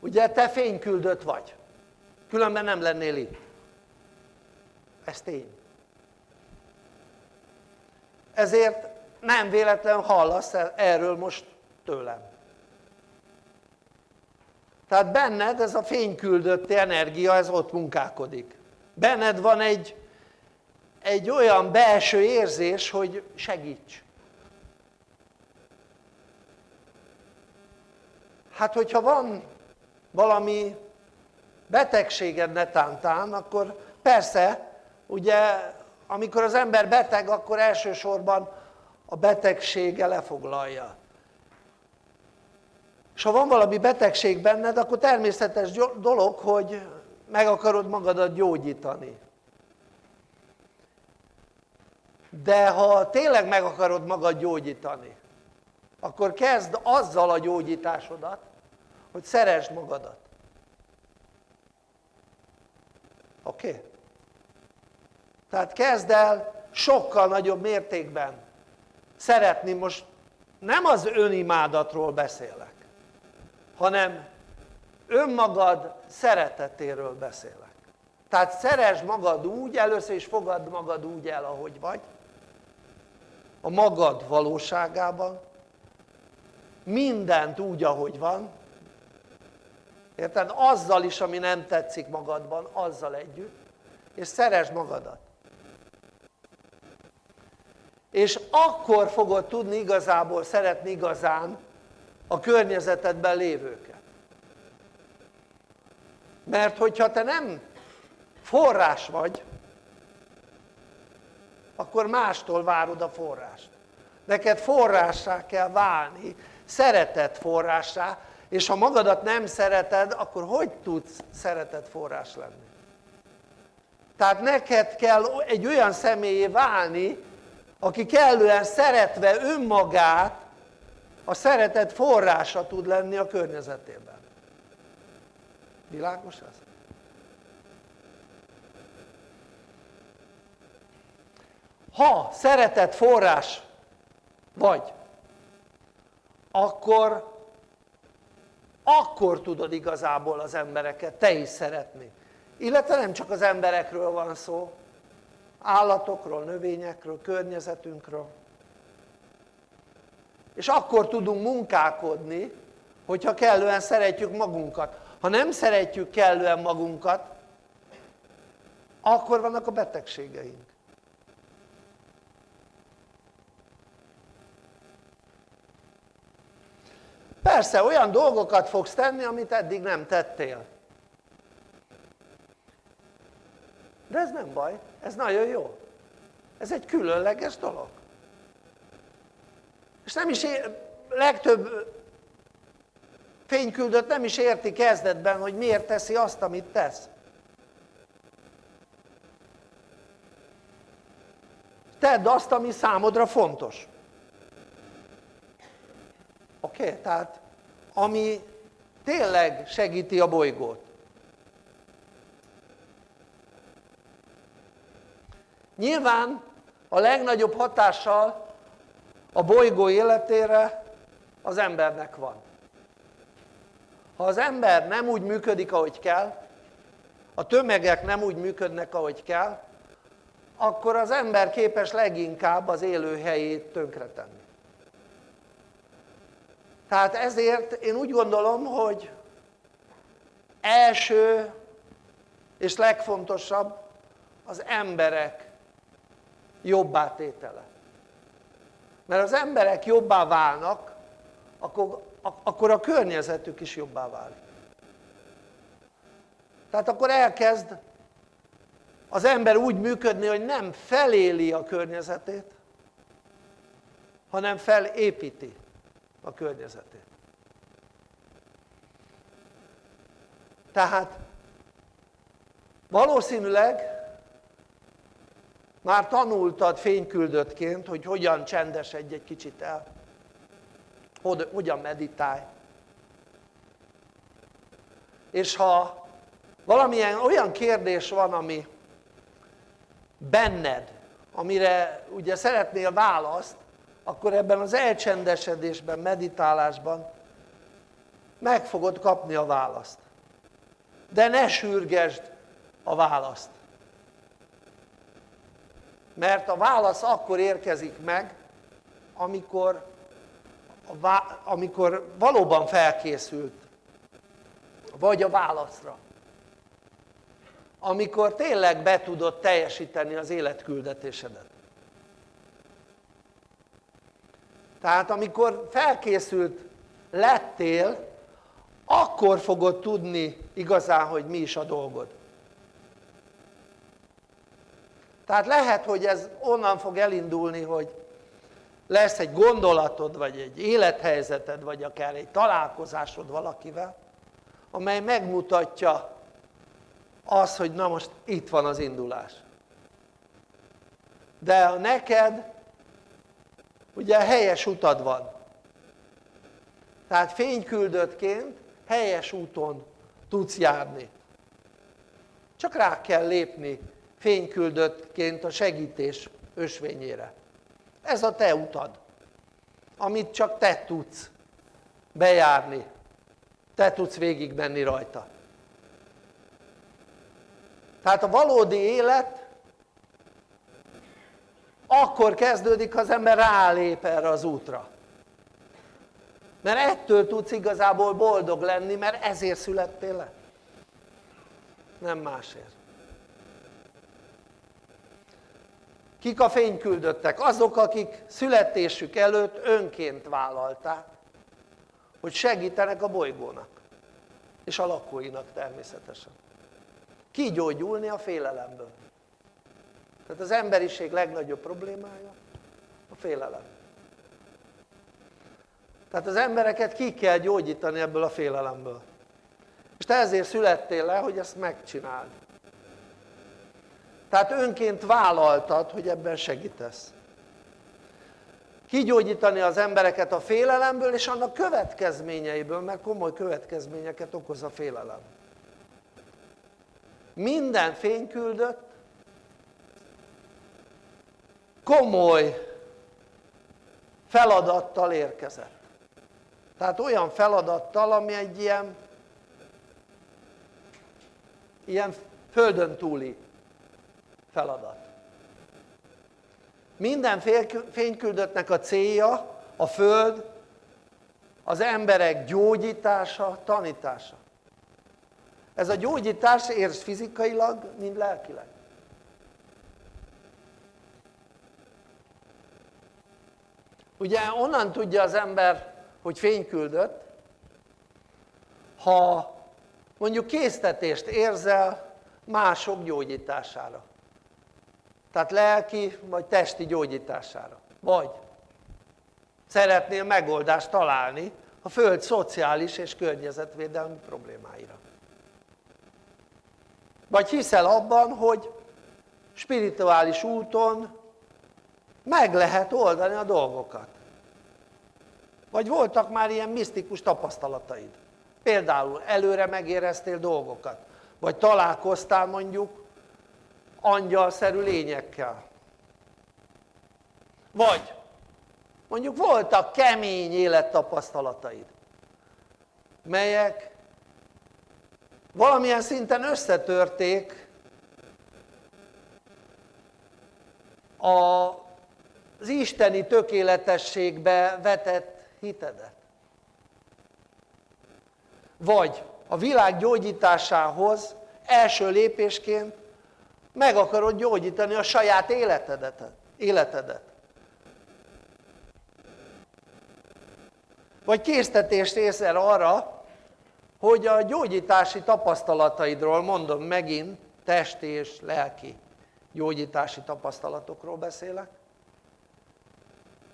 Ugye te fényküldött vagy, különben nem lennél itt. Ez tény. Ezért nem véletlen hallasz erről most tőlem. Tehát benned ez a fényküldött energia, ez ott munkálkodik benned van egy, egy olyan belső érzés, hogy segíts. Hát hogyha van valami betegséged netántán, akkor persze, ugye amikor az ember beteg, akkor elsősorban a betegsége lefoglalja. És ha van valami betegség benned, akkor természetes dolog, hogy meg akarod magadat gyógyítani. De ha tényleg meg akarod magad gyógyítani, akkor kezd azzal a gyógyításodat, hogy szeresd magadat. Oké? Okay? Tehát kezd el sokkal nagyobb mértékben szeretni, most nem az önimádatról beszélek, hanem önmagad szeretetéről beszélek. Tehát szeresd magad úgy, először is fogadd magad úgy el, ahogy vagy, a magad valóságában, mindent úgy, ahogy van, érted? Azzal is, ami nem tetszik magadban, azzal együtt, és szeresd magadat. És akkor fogod tudni igazából szeretni igazán a környezetedben lévőket mert hogyha te nem forrás vagy akkor mástól várod a forrást neked forrássá kell válni szeretet forrássá és ha magadat nem szereted akkor hogy tudsz szeretet forrás lenni tehát neked kell egy olyan személyé válni aki kellően szeretve önmagát a szeretet forrása tud lenni a környezetében Világos ez? Ha szeretet forrás vagy, akkor, akkor tudod igazából az embereket te is szeretni. Illetve nem csak az emberekről van szó, állatokról, növényekről, környezetünkről. És akkor tudunk munkálkodni hogyha kellően szeretjük magunkat ha nem szeretjük kellően magunkat akkor vannak a betegségeink persze olyan dolgokat fogsz tenni amit eddig nem tettél. De ez nem baj, ez nagyon jó. Ez egy különleges dolog. És nem is ér, legtöbb fényküldött nem is érti kezdetben hogy miért teszi azt amit tesz. Tedd azt ami számodra fontos oké? Okay? tehát ami tényleg segíti a bolygót nyilván a legnagyobb hatással a bolygó életére az embernek van ha az ember nem úgy működik ahogy kell a tömegek nem úgy működnek ahogy kell akkor az ember képes leginkább az élőhelyét tönkretenni tehát ezért én úgy gondolom hogy első és legfontosabb az emberek jobbá tétele. Mert az emberek jobbá válnak akkor, akkor a környezetük is jobbá válik. Tehát akkor elkezd az ember úgy működni hogy nem feléli a környezetét hanem felépíti a környezetét tehát valószínűleg már tanultad fényküldöttként hogy hogyan csendesedj egy kicsit el. Hogyan meditálj. És ha valamilyen olyan kérdés van ami benned amire ugye szeretnél választ akkor ebben az elcsendesedésben, meditálásban meg fogod kapni a választ. De ne sürgesd a választ. Mert a válasz akkor érkezik meg amikor, amikor valóban felkészült vagy a válaszra. Amikor tényleg be tudod teljesíteni az életküldetésedet tehát amikor felkészült lettél akkor fogod tudni igazán hogy mi is a dolgod. Tehát lehet hogy ez onnan fog elindulni hogy lesz egy gondolatod vagy egy élethelyzeted vagy akár egy találkozásod valakivel amely megmutatja az hogy na most itt van az indulás. De neked ugye helyes utad van. Tehát fényküldöttként helyes úton tudsz járni. Csak rá kell lépni fényküldöttként a segítés ösvényére. Ez a te utad amit csak te tudsz bejárni. Te tudsz végigmenni rajta. Tehát a valódi élet akkor kezdődik ha az ember rálép erre az útra. Mert ettől tudsz igazából boldog lenni mert ezért születtél le. Nem másért. Kik a fényküldöttek? azok akik születésük előtt önként vállalták hogy segítenek a bolygónak. És a lakóinak természetesen. Kigyógyulni a félelemből tehát az emberiség legnagyobb problémája a félelem. Tehát az embereket ki kell gyógyítani ebből a félelemből. És te ezért születtél le hogy ezt megcsináld. Tehát önként vállaltad hogy ebben segítesz. Kigyógyítani az embereket a félelemből és annak következményeiből mert komoly következményeket okoz a félelem. Minden fényküldött komoly feladattal érkezett tehát olyan feladattal ami egy ilyen ilyen földön túli feladat minden fényküldöttnek a célja a Föld az emberek gyógyítása, tanítása. Ez a gyógyítás érz fizikailag, mind lelkileg. Ugye onnan tudja az ember, hogy fényküldött, ha mondjuk késztetést érzel mások gyógyítására. Tehát lelki vagy testi gyógyítására. Vagy szeretnél megoldást találni a Föld szociális és környezetvédelmi problémáira. Vagy hiszel abban, hogy spirituális úton meg lehet oldani a dolgokat. Vagy voltak már ilyen misztikus tapasztalataid. Például előre megéreztél dolgokat. Vagy találkoztál mondjuk angyalszerű lényekkel. Vagy mondjuk voltak kemény élettapasztalataid, melyek valamilyen szinten összetörték az isteni tökéletességbe vetett hitedet. Vagy a világ gyógyításához első lépésként meg akarod gyógyítani a saját életedet. életedet. Vagy késztetést érzel arra, hogy a gyógyítási tapasztalataidról, mondom megint, testi és lelki gyógyítási tapasztalatokról beszélek,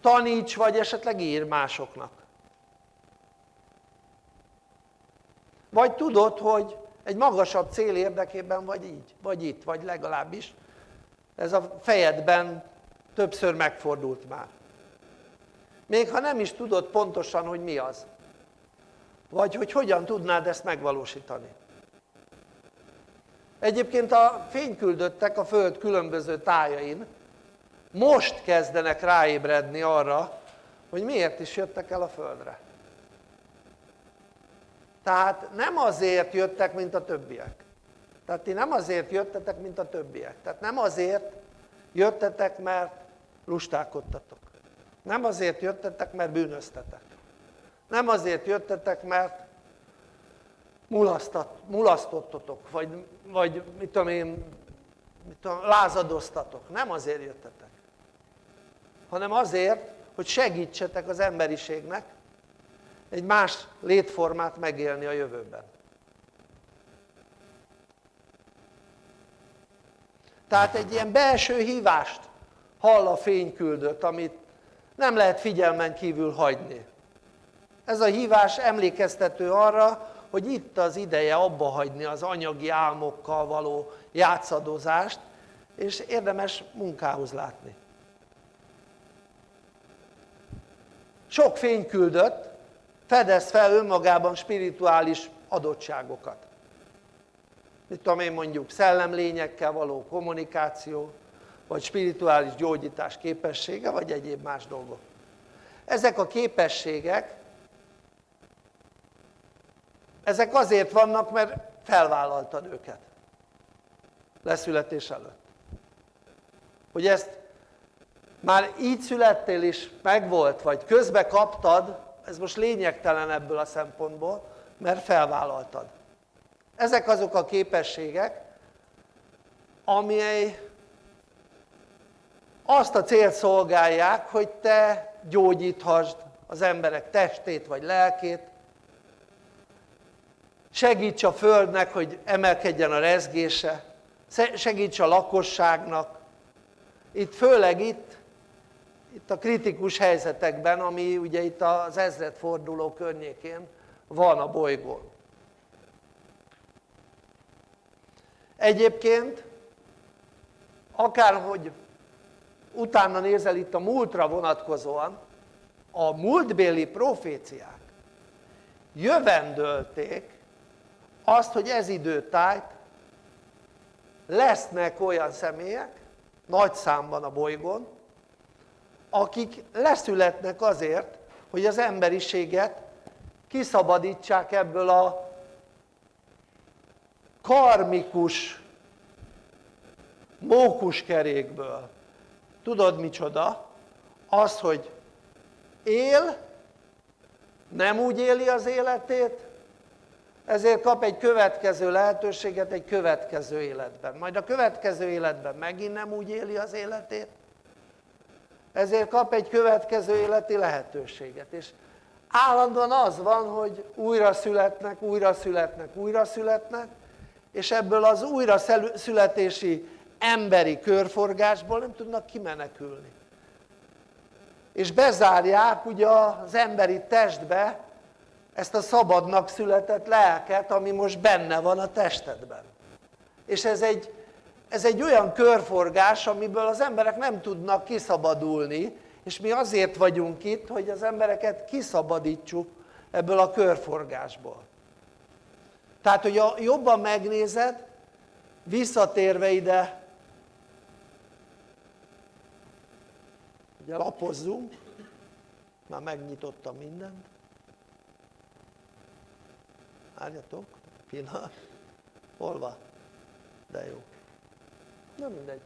taníts, vagy esetleg ír másoknak. Vagy tudod, hogy egy magasabb cél érdekében vagy így, vagy itt, vagy legalábbis ez a fejedben többször megfordult már. Még ha nem is tudod pontosan, hogy mi az. Vagy hogy hogyan tudnád ezt megvalósítani. Egyébként a fényküldöttek a Föld különböző tájain most kezdenek ráébredni arra, hogy miért is jöttek el a Földre. Tehát nem azért jöttek, mint a többiek. Tehát ti nem azért jöttetek, mint a többiek. Tehát nem azért jöttetek, mert lustálkodtatok. Nem azért jöttetek, mert bűnöztetek. Nem azért jöttetek, mert mulasztottatok, vagy, vagy mit tudom én, mit tudom, lázadoztatok. Nem azért jöttetek. Hanem azért, hogy segítsetek az emberiségnek egy más létformát megélni a jövőben. Tehát egy ilyen belső hívást hall a fényküldött, amit nem lehet figyelmen kívül hagyni. Ez a hívás emlékeztető arra, hogy itt az ideje abba hagyni az anyagi álmokkal való játszadozást, és érdemes munkához látni. Sok fényküldött fedez fel önmagában spirituális adottságokat. Mit tudom én mondjuk szellemlényekkel való kommunikáció, vagy spirituális gyógyítás képessége, vagy egyéb más dolgok. Ezek a képességek, ezek azért vannak, mert felvállaltad őket leszületés előtt. Hogy ezt már így születtél is megvolt, vagy közbe kaptad, ez most lényegtelen ebből a szempontból, mert felvállaltad. Ezek azok a képességek, amely azt a célt szolgálják, hogy te gyógyíthasd az emberek testét vagy lelkét, segíts a Földnek, hogy emelkedjen a rezgése, segíts a lakosságnak, itt főleg itt, itt a kritikus helyzetekben, ami ugye itt az ezredforduló környékén van a bolygón. Egyébként, akárhogy utána nézel itt a múltra vonatkozóan, a múltbéli proféciák jövendölték azt, hogy ez időtájt lesznek olyan személyek, nagy számban a bolygón, akik leszületnek azért, hogy az emberiséget kiszabadítsák ebből a karmikus mókuskerékből tudod micsoda? Az, hogy él nem úgy éli az életét, ezért kap egy következő lehetőséget egy következő életben. Majd a következő életben megint nem úgy éli az életét, ezért kap egy következő életi lehetőséget. És állandóan az van, hogy újra születnek, újra születnek, újra születnek, és ebből az újra születési emberi körforgásból nem tudnak kimenekülni. És bezárják ugye az emberi testbe ezt a szabadnak született lelket, ami most benne van a testedben. És ez egy, ez egy olyan körforgás, amiből az emberek nem tudnak kiszabadulni, és mi azért vagyunk itt, hogy az embereket kiszabadítsuk ebből a körforgásból. Tehát, hogy a, jobban megnézed, visszatérve ide, ugye lapozzunk, már megnyitottam mindent, várjatok, pillanat, hol van? De jó. Nem mindegy.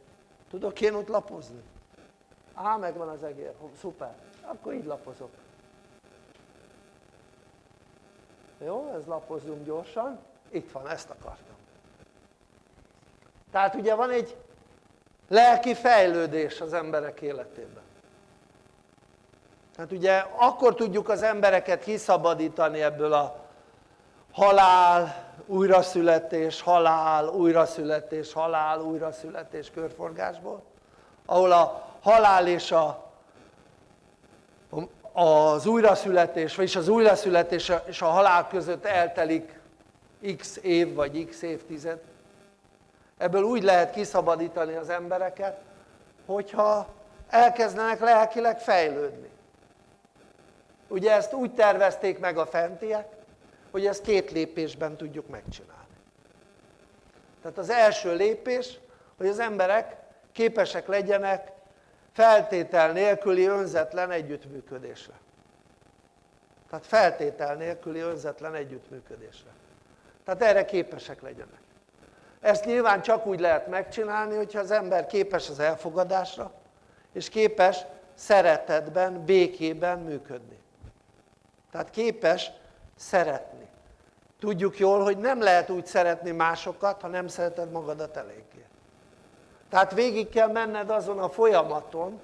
Tudok én ott lapozni? Á, megvan az egér, szuper. Akkor így lapozok. Jó, ez lapozzunk gyorsan. Itt van, ezt akartam. Tehát ugye van egy lelki fejlődés az emberek életében. Tehát ugye akkor tudjuk az embereket kiszabadítani ebből a halál, újraszületés, halál, újraszületés, halál, újraszületés körforgásból, ahol a halál és a, az újraszületés, vagyis az újraszületés és a halál között eltelik x év vagy x évtized. Ebből úgy lehet kiszabadítani az embereket, hogyha elkezdenek lelkileg fejlődni. Ugye ezt úgy tervezték meg a fentiek, hogy ezt két lépésben tudjuk megcsinálni. Tehát az első lépés, hogy az emberek képesek legyenek feltétel nélküli önzetlen együttműködésre. Tehát feltétel nélküli önzetlen együttműködésre. Tehát erre képesek legyenek. Ezt nyilván csak úgy lehet megcsinálni, hogyha az ember képes az elfogadásra, és képes szeretetben, békében működni. Tehát képes szeretni. Tudjuk jól, hogy nem lehet úgy szeretni másokat, ha nem szereted magadat eléggé. Tehát végig kell menned azon a folyamaton,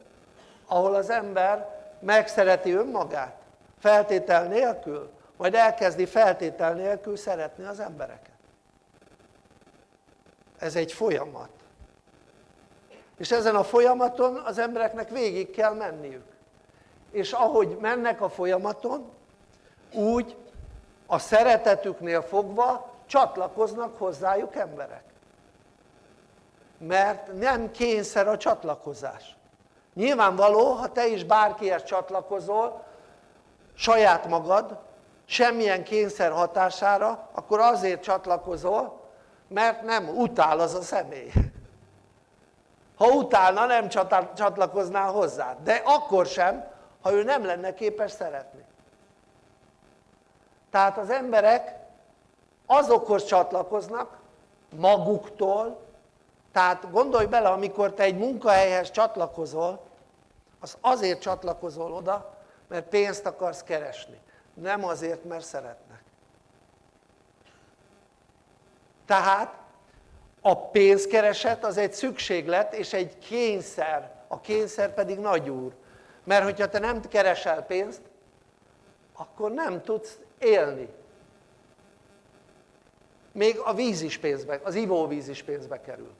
ahol az ember megszereti önmagát, feltétel nélkül, majd elkezdi feltétel nélkül szeretni az embereket. Ez egy folyamat. És ezen a folyamaton az embereknek végig kell menniük. És ahogy mennek a folyamaton, úgy a szeretetüknél fogva csatlakoznak hozzájuk emberek. Mert nem kényszer a csatlakozás. Nyilvánvaló, ha te is bárkihez csatlakozol, saját magad, semmilyen kényszer hatására, akkor azért csatlakozol, mert nem utál az a személy. Ha utálna, nem csatlakoznál hozzá. De akkor sem, ha ő nem lenne képes szeretni. Tehát az emberek azokhoz csatlakoznak maguktól, tehát gondolj bele, amikor te egy munkahelyhez csatlakozol, az azért csatlakozol oda, mert pénzt akarsz keresni, nem azért, mert szeretnek. Tehát a pénzkereset az egy szükséglet és egy kényszer, a kényszer pedig nagy úr. Mert hogyha te nem keresel pénzt, akkor nem tudsz élni. Még a víz is pénzbe, az ivóvíz is pénzbe kerül.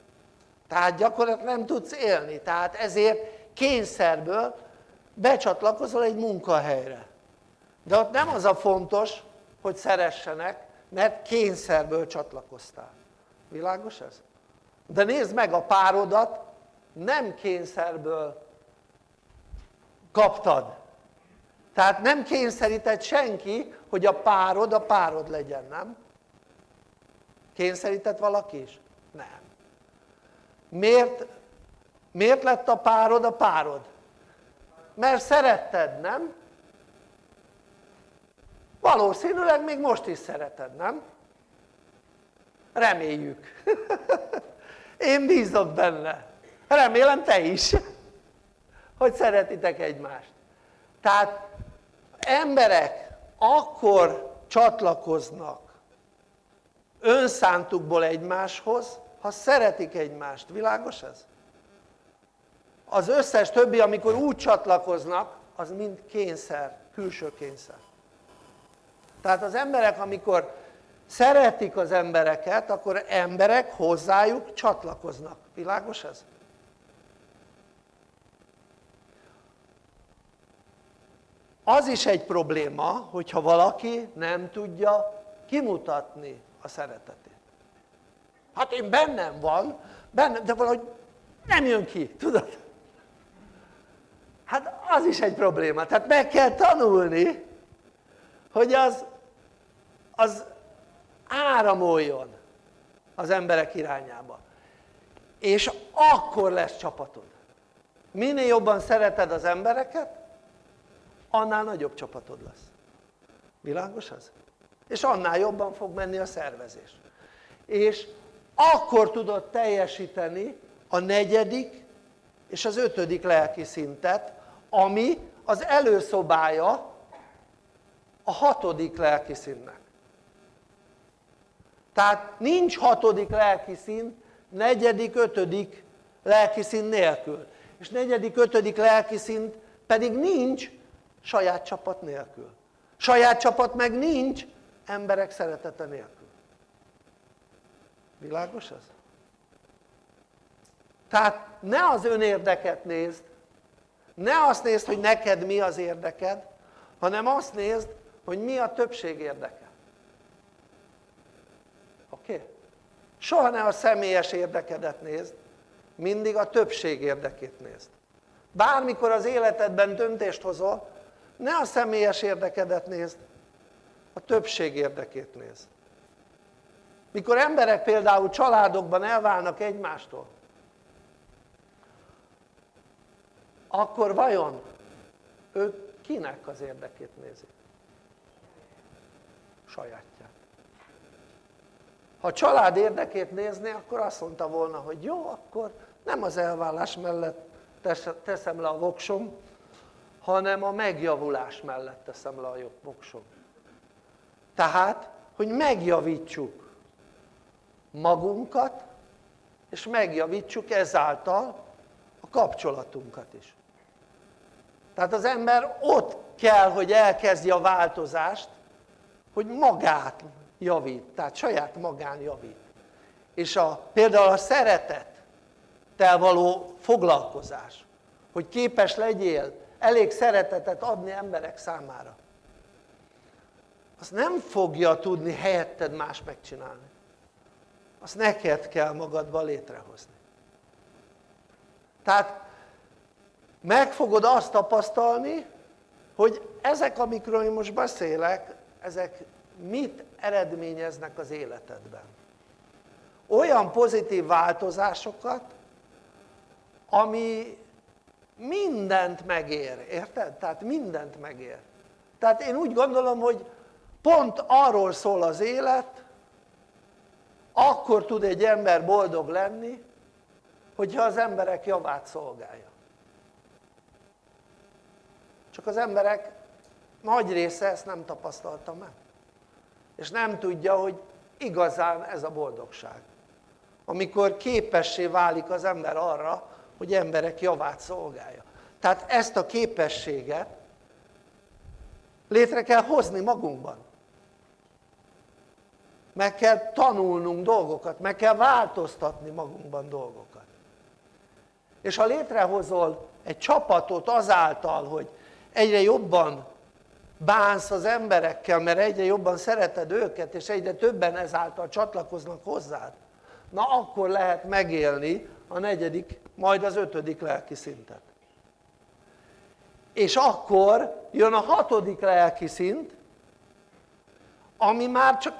Tehát gyakorlatilag nem tudsz élni. Tehát ezért kényszerből becsatlakozol egy munkahelyre. De ott nem az a fontos, hogy szeressenek, mert kényszerből csatlakoztál. Világos ez? De nézd meg a párodat, nem kényszerből kaptad. Tehát nem kényszerített senki, hogy a párod a párod legyen, nem? Kényszerített valaki is? Nem. Miért, miért lett a párod a párod? Mert szeretted, nem? Valószínűleg még most is szereted, nem? Reméljük. Én bízok benne. Remélem te is, hogy szeretitek egymást. Tehát emberek akkor csatlakoznak önszántukból egymáshoz, ha szeretik egymást. Világos ez? Az összes többi, amikor úgy csatlakoznak, az mind kényszer, külső kényszer. Tehát az emberek, amikor szeretik az embereket, akkor emberek hozzájuk csatlakoznak. Világos ez? Az is egy probléma, hogyha valaki nem tudja kimutatni a szeretetét. Hát én bennem van, bennem, de valahogy nem jön ki, tudod? Hát az is egy probléma, tehát meg kell tanulni, hogy az, az áramoljon az emberek irányába. És akkor lesz csapatod. Minél jobban szereted az embereket, annál nagyobb csapatod lesz. Világos az? És annál jobban fog menni a szervezés. És akkor tudod teljesíteni a negyedik és az ötödik lelki szintet, ami az előszobája a hatodik lelki színnek. Tehát nincs hatodik lelki szín, negyedik, ötödik lelki szín nélkül. És negyedik, ötödik lelki szint pedig nincs saját csapat nélkül. Saját csapat meg nincs emberek szeretete nélkül. Világos ez? Tehát ne az önérdeket nézd, ne azt nézd, hogy neked mi az érdeked, hanem azt nézd, hogy mi a többség érdeke. Oké? Soha ne a személyes érdekedet nézd, mindig a többség érdekét nézd. Bármikor az életedben döntést hozol, ne a személyes érdekedet nézd, a többség érdekét nézd. Mikor emberek például családokban elválnak egymástól, akkor vajon ők kinek az érdekét nézik? Sajátját. Ha a család érdekét nézné, akkor azt mondta volna, hogy jó, akkor nem az elvállás mellett teszem le a voksom, hanem a megjavulás mellett teszem le a voksom. Tehát, hogy megjavítsuk magunkat, és megjavítsuk ezáltal a kapcsolatunkat is. Tehát az ember ott kell, hogy elkezdje a változást, hogy magát javít, tehát saját magán javít. És a, például a szeretettel való foglalkozás, hogy képes legyél elég szeretetet adni emberek számára. Azt nem fogja tudni helyetted más megcsinálni. Azt neked kell magadban létrehozni. Tehát meg fogod azt tapasztalni, hogy ezek, amikről én most beszélek, ezek mit eredményeznek az életedben. Olyan pozitív változásokat, ami mindent megér, érted? Tehát mindent megér. Tehát én úgy gondolom, hogy pont arról szól az élet, akkor tud egy ember boldog lenni, hogyha az emberek javát szolgálja. Csak az emberek nagy része ezt nem tapasztalta meg. És nem tudja, hogy igazán ez a boldogság. Amikor képessé válik az ember arra, hogy emberek javát szolgálja. Tehát ezt a képességet létre kell hozni magunkban. Meg kell tanulnunk dolgokat, meg kell változtatni magunkban dolgokat. És ha létrehozol egy csapatot azáltal, hogy egyre jobban bánsz az emberekkel, mert egyre jobban szereted őket, és egyre többen ezáltal csatlakoznak hozzád, na akkor lehet megélni a negyedik, majd az ötödik lelki szintet. És akkor jön a hatodik lelki szint, ami már csak,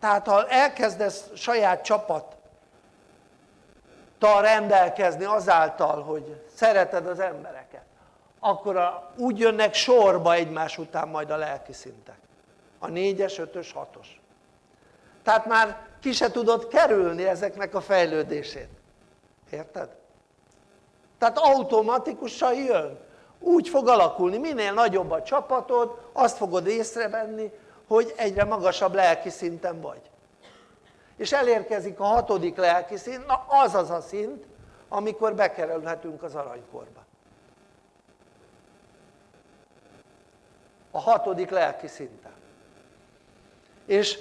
tehát ha elkezdesz saját csapattal rendelkezni azáltal, hogy szereted az embereket, akkor a, úgy jönnek sorba egymás után majd a lelki szintek. A négyes, ötös, hatos. Tehát már ki se tudod kerülni ezeknek a fejlődését. Érted? Tehát automatikusan jön. úgy fog alakulni, minél nagyobb a csapatod, azt fogod észrevenni, hogy egyre magasabb lelki szinten vagy. És elérkezik a hatodik lelki szint, na az az a szint, amikor bekerülhetünk az aranykorba. A hatodik lelki szinten. És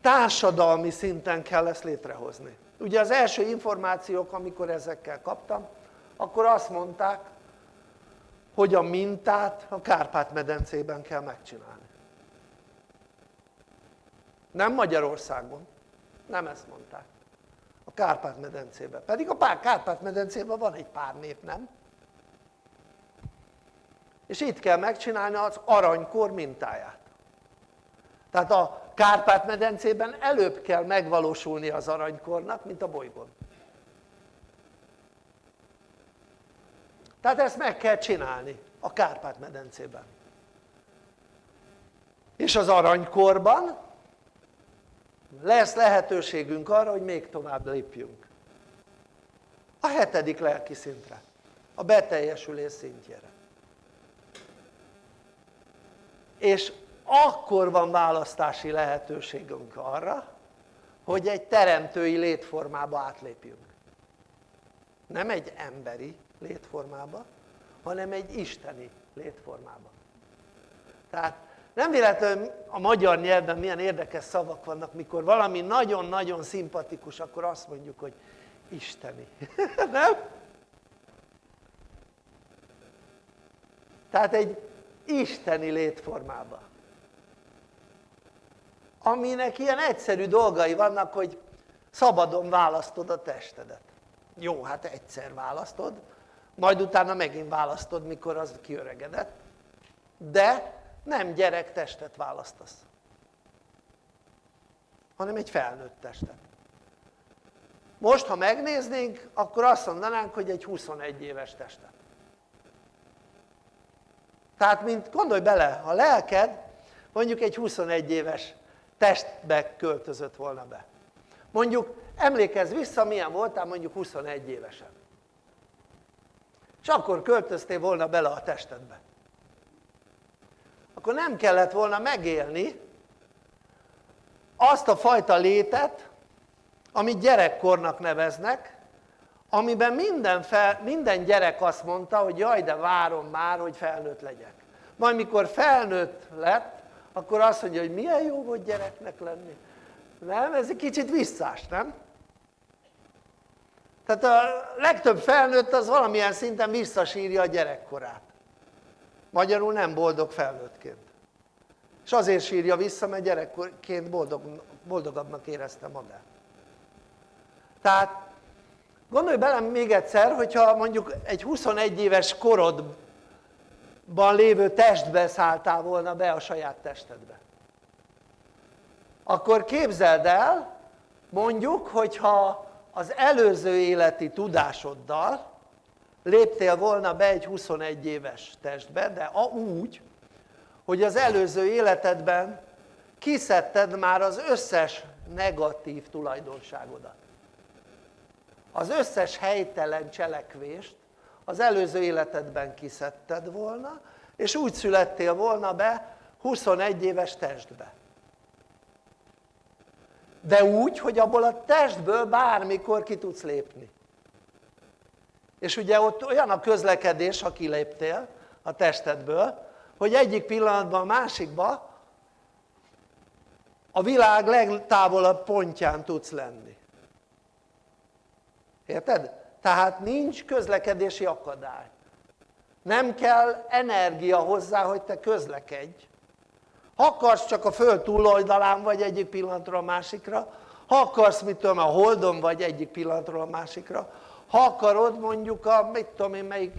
társadalmi szinten kell ezt létrehozni. Ugye az első információk, amikor ezekkel kaptam, akkor azt mondták, hogy a mintát a Kárpát-medencében kell megcsinálni. Nem Magyarországon, nem ezt mondták. A Kárpát-medencében. Pedig a Kárpát-medencében van egy pár nép, nem? És itt kell megcsinálni az aranykor mintáját. Tehát a Kárpát-medencében előbb kell megvalósulni az aranykornak, mint a bolygón. Tehát ezt meg kell csinálni a Kárpát-medencében. És az aranykorban lesz lehetőségünk arra, hogy még tovább lépjünk. A hetedik lelki szintre, a beteljesülés szintjére. És akkor van választási lehetőségünk arra, hogy egy teremtői létformába átlépjünk. Nem egy emberi létformába, hanem egy isteni létformába. Tehát nem véletlenül a magyar nyelvben milyen érdekes szavak vannak, mikor valami nagyon-nagyon szimpatikus, akkor azt mondjuk, hogy isteni. nem? Tehát egy isteni létformába aminek ilyen egyszerű dolgai vannak, hogy szabadon választod a testedet. Jó, hát egyszer választod, majd utána megint választod, mikor az kiöregedett, de nem gyerek testet választasz, hanem egy felnőtt testet. Most, ha megnéznénk, akkor azt mondanánk, hogy egy 21 éves testet. Tehát, mint gondolj bele, a lelked mondjuk egy 21 éves testbe költözött volna be. Mondjuk emlékezz vissza milyen voltál mondjuk 21 évesen. És akkor költöztél volna bele a testedbe. Akkor nem kellett volna megélni azt a fajta létet, amit gyerekkornak neveznek, amiben minden, fel, minden gyerek azt mondta, hogy jaj, de várom már, hogy felnőtt legyek. Majd mikor felnőtt lett, akkor azt mondja, hogy milyen jó volt gyereknek lenni. Nem? Ez egy kicsit visszás, nem? Tehát a legtöbb felnőtt az valamilyen szinten visszasírja a gyerekkorát. Magyarul nem boldog felnőttként. És azért sírja vissza, mert gyerekként boldog, boldogabbnak érezte magát. Tehát gondolj bele még egyszer, hogyha mondjuk egy 21 éves korod ban lévő testbe szálltál volna be a saját testedbe akkor képzeld el mondjuk hogyha az előző életi tudásoddal léptél volna be egy 21 éves testbe de úgy hogy az előző életedben kiszedted már az összes negatív tulajdonságodat az összes helytelen cselekvést az előző életedben kiszedted volna, és úgy születtél volna be 21 éves testbe. De úgy, hogy abból a testből bármikor ki tudsz lépni. És ugye ott olyan a közlekedés, ha kiléptél a testedből, hogy egyik pillanatban a másikba a világ legtávolabb pontján tudsz lenni. Érted? tehát nincs közlekedési akadály nem kell energia hozzá hogy te közlekedj ha akarsz csak a föld túloldalán vagy egyik pillanatról a másikra? Ha akarsz mit tudom a holdon vagy egyik pillanatról a másikra? Ha akarod mondjuk a mit tudom én melyik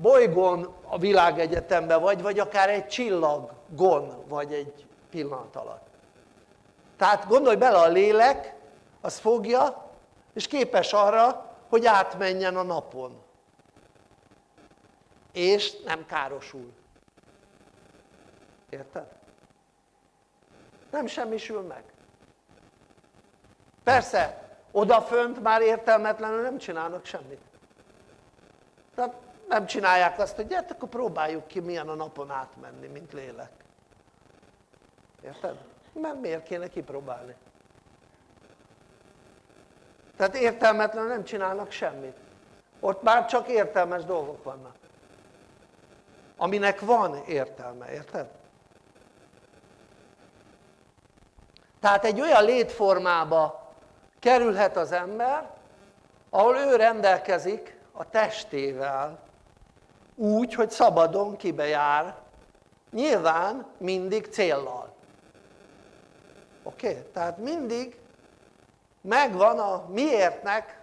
bolygón a világegyetemben vagy vagy akár egy csillagon vagy egy pillanat alatt. Tehát gondolj bele a lélek az fogja és képes arra hogy átmenjen a napon. És nem károsul érted? nem semmisül meg persze odafönt már értelmetlenül nem csinálnak semmit tehát nem csinálják azt, hogy gyert, akkor próbáljuk ki milyen a napon átmenni, mint lélek. Érted? Mert miért kéne kipróbálni? Tehát értelmetlen nem csinálnak semmit. Ott már csak értelmes dolgok vannak. Aminek van értelme, érted? Tehát egy olyan létformába kerülhet az ember, ahol ő rendelkezik a testével, úgy, hogy szabadon kibejár, nyilván mindig céllal. Oké? Okay? Tehát mindig megvan a miértnek,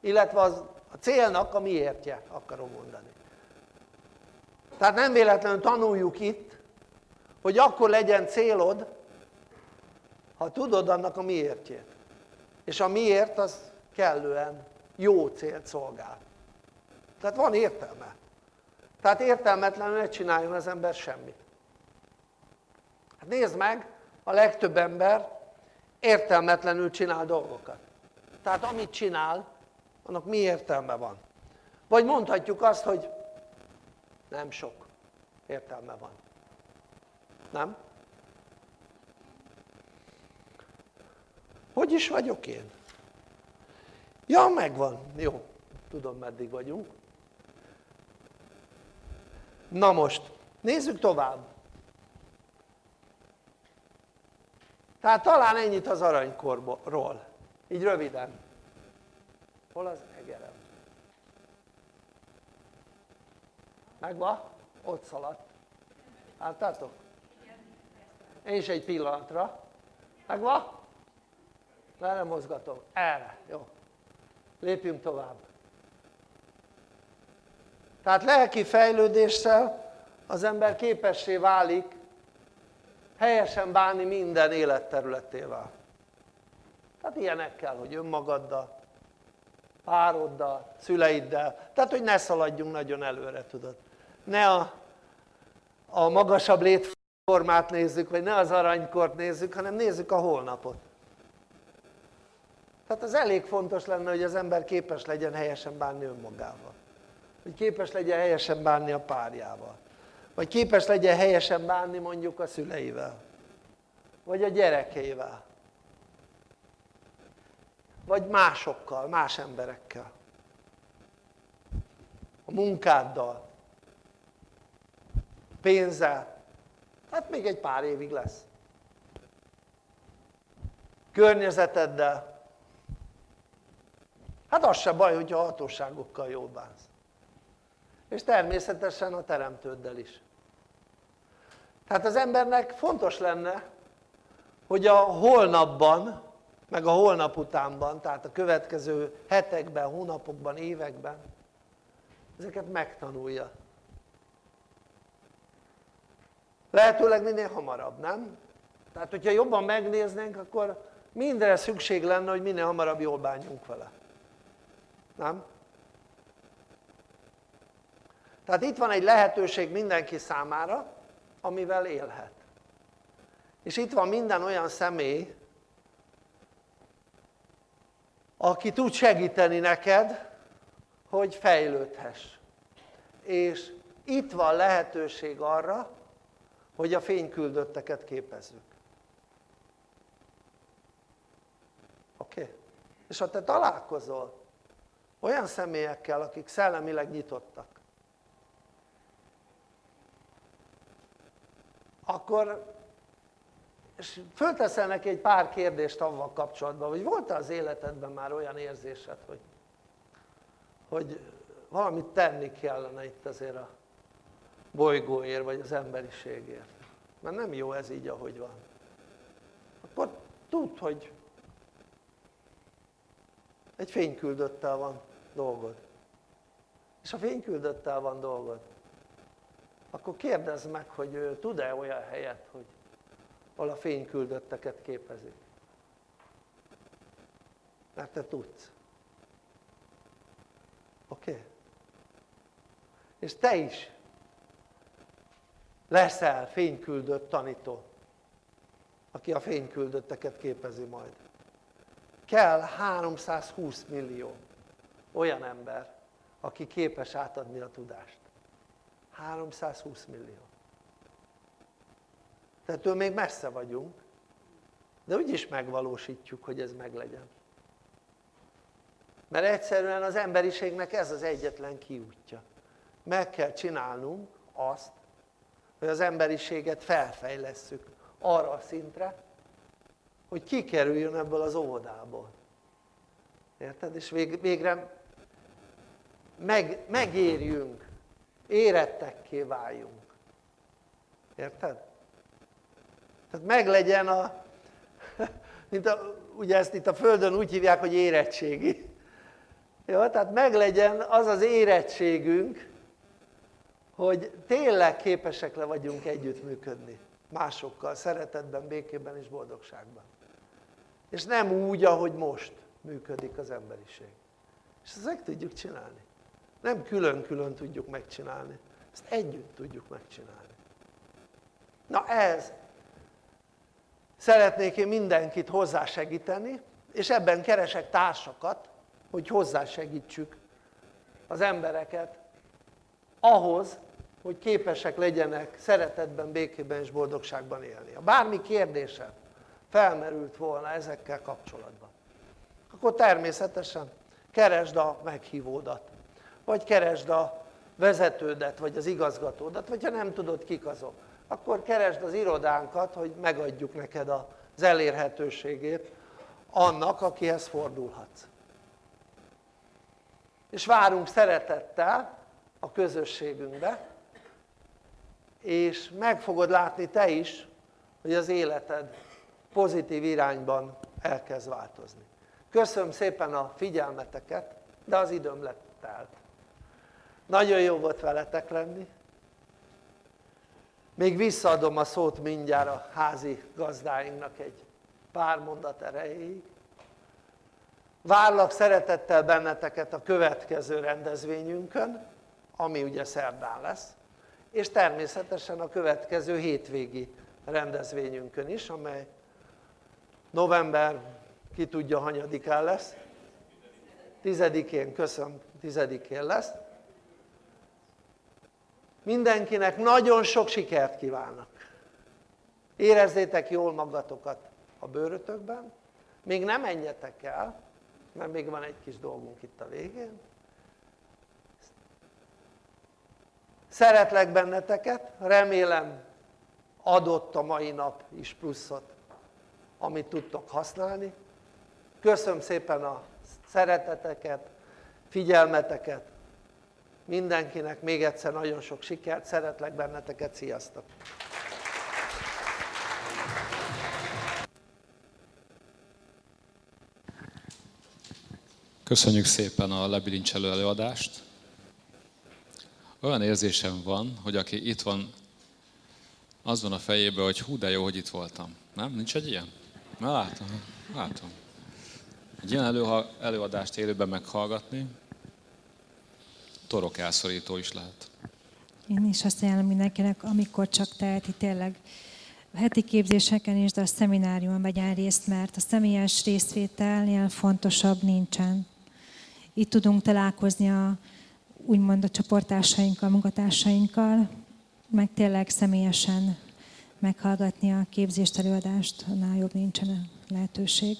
illetve az, a célnak a miértje, akarom mondani. Tehát nem véletlenül tanuljuk itt, hogy akkor legyen célod, ha tudod annak a miértjét. És a miért az kellően jó célt szolgál. Tehát van értelme. Tehát értelmetlenül ne csináljon az ember semmit. Hát nézd meg, a legtöbb ember értelmetlenül csinál dolgokat. Tehát amit csinál, annak mi értelme van? Vagy mondhatjuk azt, hogy nem sok értelme van. Nem? Hogy is vagyok én? Ja, megvan. Jó, tudom meddig vagyunk. Na most, nézzük tovább. Tehát talán ennyit az aranykorból, így röviden. Hol az egerem? Megvan? Ott szaladt. Láttátok? Én is egy pillanatra. Megvan? Le nem mozgatom. Erre. Jó. Lépjünk tovább. Tehát lelki fejlődéssel az ember képessé válik helyesen bánni minden életterületével. Tehát ilyenekkel, hogy önmagaddal, pároddal, szüleiddel, tehát hogy ne szaladjunk nagyon előre, tudod. Ne a, a magasabb létformát nézzük, vagy ne az aranykort nézzük, hanem nézzük a holnapot. Tehát az elég fontos lenne, hogy az ember képes legyen helyesen bánni önmagával. Hogy képes legyen helyesen bánni a párjával. Vagy képes legyen helyesen bánni mondjuk a szüleivel. Vagy a gyerekeivel. Vagy másokkal, más emberekkel. A munkáddal. Pénzzel. Hát még egy pár évig lesz. Környezeteddel Hát az se baj, hogyha hatóságokkal jól bánsz. És természetesen a teremtőddel is. Tehát az embernek fontos lenne, hogy a holnapban, meg a holnap utánban, tehát a következő hetekben, hónapokban, években ezeket megtanulja. Lehetőleg minél hamarabb, nem? Tehát hogyha jobban megnéznénk, akkor mindenre szükség lenne, hogy minél hamarabb jól bánjunk vele nem? tehát itt van egy lehetőség mindenki számára amivel élhet és itt van minden olyan személy aki tud segíteni neked hogy fejlődhess és itt van lehetőség arra hogy a fényküldötteket képezzük oké? Okay? és ha te találkozol olyan személyekkel akik szellemileg nyitottak. Akkor és fölteszel neki egy pár kérdést avval kapcsolatban hogy volt-e az életedben már olyan érzésed hogy hogy valamit tenni kellene itt azért a bolygóért vagy az emberiségért? Mert nem jó ez így ahogy van. Akkor tudd hogy egy fényküldöttel van dolgod és ha fényküldöttel van dolgod akkor kérdezd meg hogy tud-e olyan helyet hogy ahol a fényküldötteket képezik mert te tudsz oké? Okay? és te is leszel fényküldött tanító aki a fényküldötteket képezi majd kell 320 millió olyan ember aki képes átadni a tudást. 320 millió. Tehát ő még messze vagyunk, de úgyis megvalósítjuk, hogy ez meglegyen. Mert egyszerűen az emberiségnek ez az egyetlen kiútja. Meg kell csinálnunk azt, hogy az emberiséget felfejlesszük arra a szintre, hogy kikerüljön ebből az óvodából. Érted? És végre meg, megérjünk, érettekké váljunk. Érted? Tehát meglegyen a, mint a, ugye ezt itt a Földön úgy hívják, hogy érettségi. Jó, tehát meglegyen az az érettségünk, hogy tényleg képesek le vagyunk együttműködni másokkal, szeretetben, békében és boldogságban. És nem úgy, ahogy most működik az emberiség. És ezt meg tudjuk csinálni. Nem külön-külön tudjuk megcsinálni, ezt együtt tudjuk megcsinálni. Na ez, szeretnék én mindenkit hozzásegíteni, és ebben keresek társakat, hogy hozzásegítsük az embereket ahhoz, hogy képesek legyenek szeretetben, békében és boldogságban élni. Ha bármi kérdésem felmerült volna ezekkel kapcsolatban, akkor természetesen keresd a meghívódat, vagy keresd a vezetődet, vagy az igazgatódat, vagy ha nem tudod kik azok, akkor keresd az irodánkat, hogy megadjuk neked az elérhetőségét annak, akihez fordulhatsz. És várunk szeretettel a közösségünkbe, és meg fogod látni te is, hogy az életed pozitív irányban elkezd változni. Köszönöm szépen a figyelmeteket, de az időm lett telt. Nagyon jó volt veletek lenni. Még visszaadom a szót mindjárt a házi gazdáinknak egy pár mondat erejéig. Várlak szeretettel benneteket a következő rendezvényünkön, ami ugye szerdán lesz, és természetesen a következő hétvégi rendezvényünkön is, amely november ki tudja hanyadikán lesz, tizedikén, köszönöm, tizedikén lesz. Mindenkinek nagyon sok sikert kívánok. Érezzétek jól magatokat a bőrötökben, még nem menjetek el, mert még van egy kis dolgunk itt a végén. Szeretlek benneteket, remélem adott a mai nap is pluszot, amit tudtok használni. Köszönöm szépen a szereteteket, figyelmeteket, mindenkinek még egyszer nagyon sok sikert, szeretlek benneteket, sziasztok! Köszönjük szépen a lebilincselő előadást. Olyan érzésem van, hogy aki itt van, az van a fejében, hogy hú, de jó, hogy itt voltam. Nem? Nincs egy ilyen? Na látom, látom. Egy ilyen elő, előadást élőben meghallgatni, torok elszorító is lehet. Én is azt ajánlom mindenkinek, amikor csak teheti tényleg heti képzéseken is, de a szemináriumon vegyen részt, mert a személyes részvételnél fontosabb nincsen. Itt tudunk találkozni a, úgymond a csoportársainkkal, munkatársainkkal, meg tényleg személyesen meghallgatni a képzést, előadást, annál jobb nincsen lehetőség.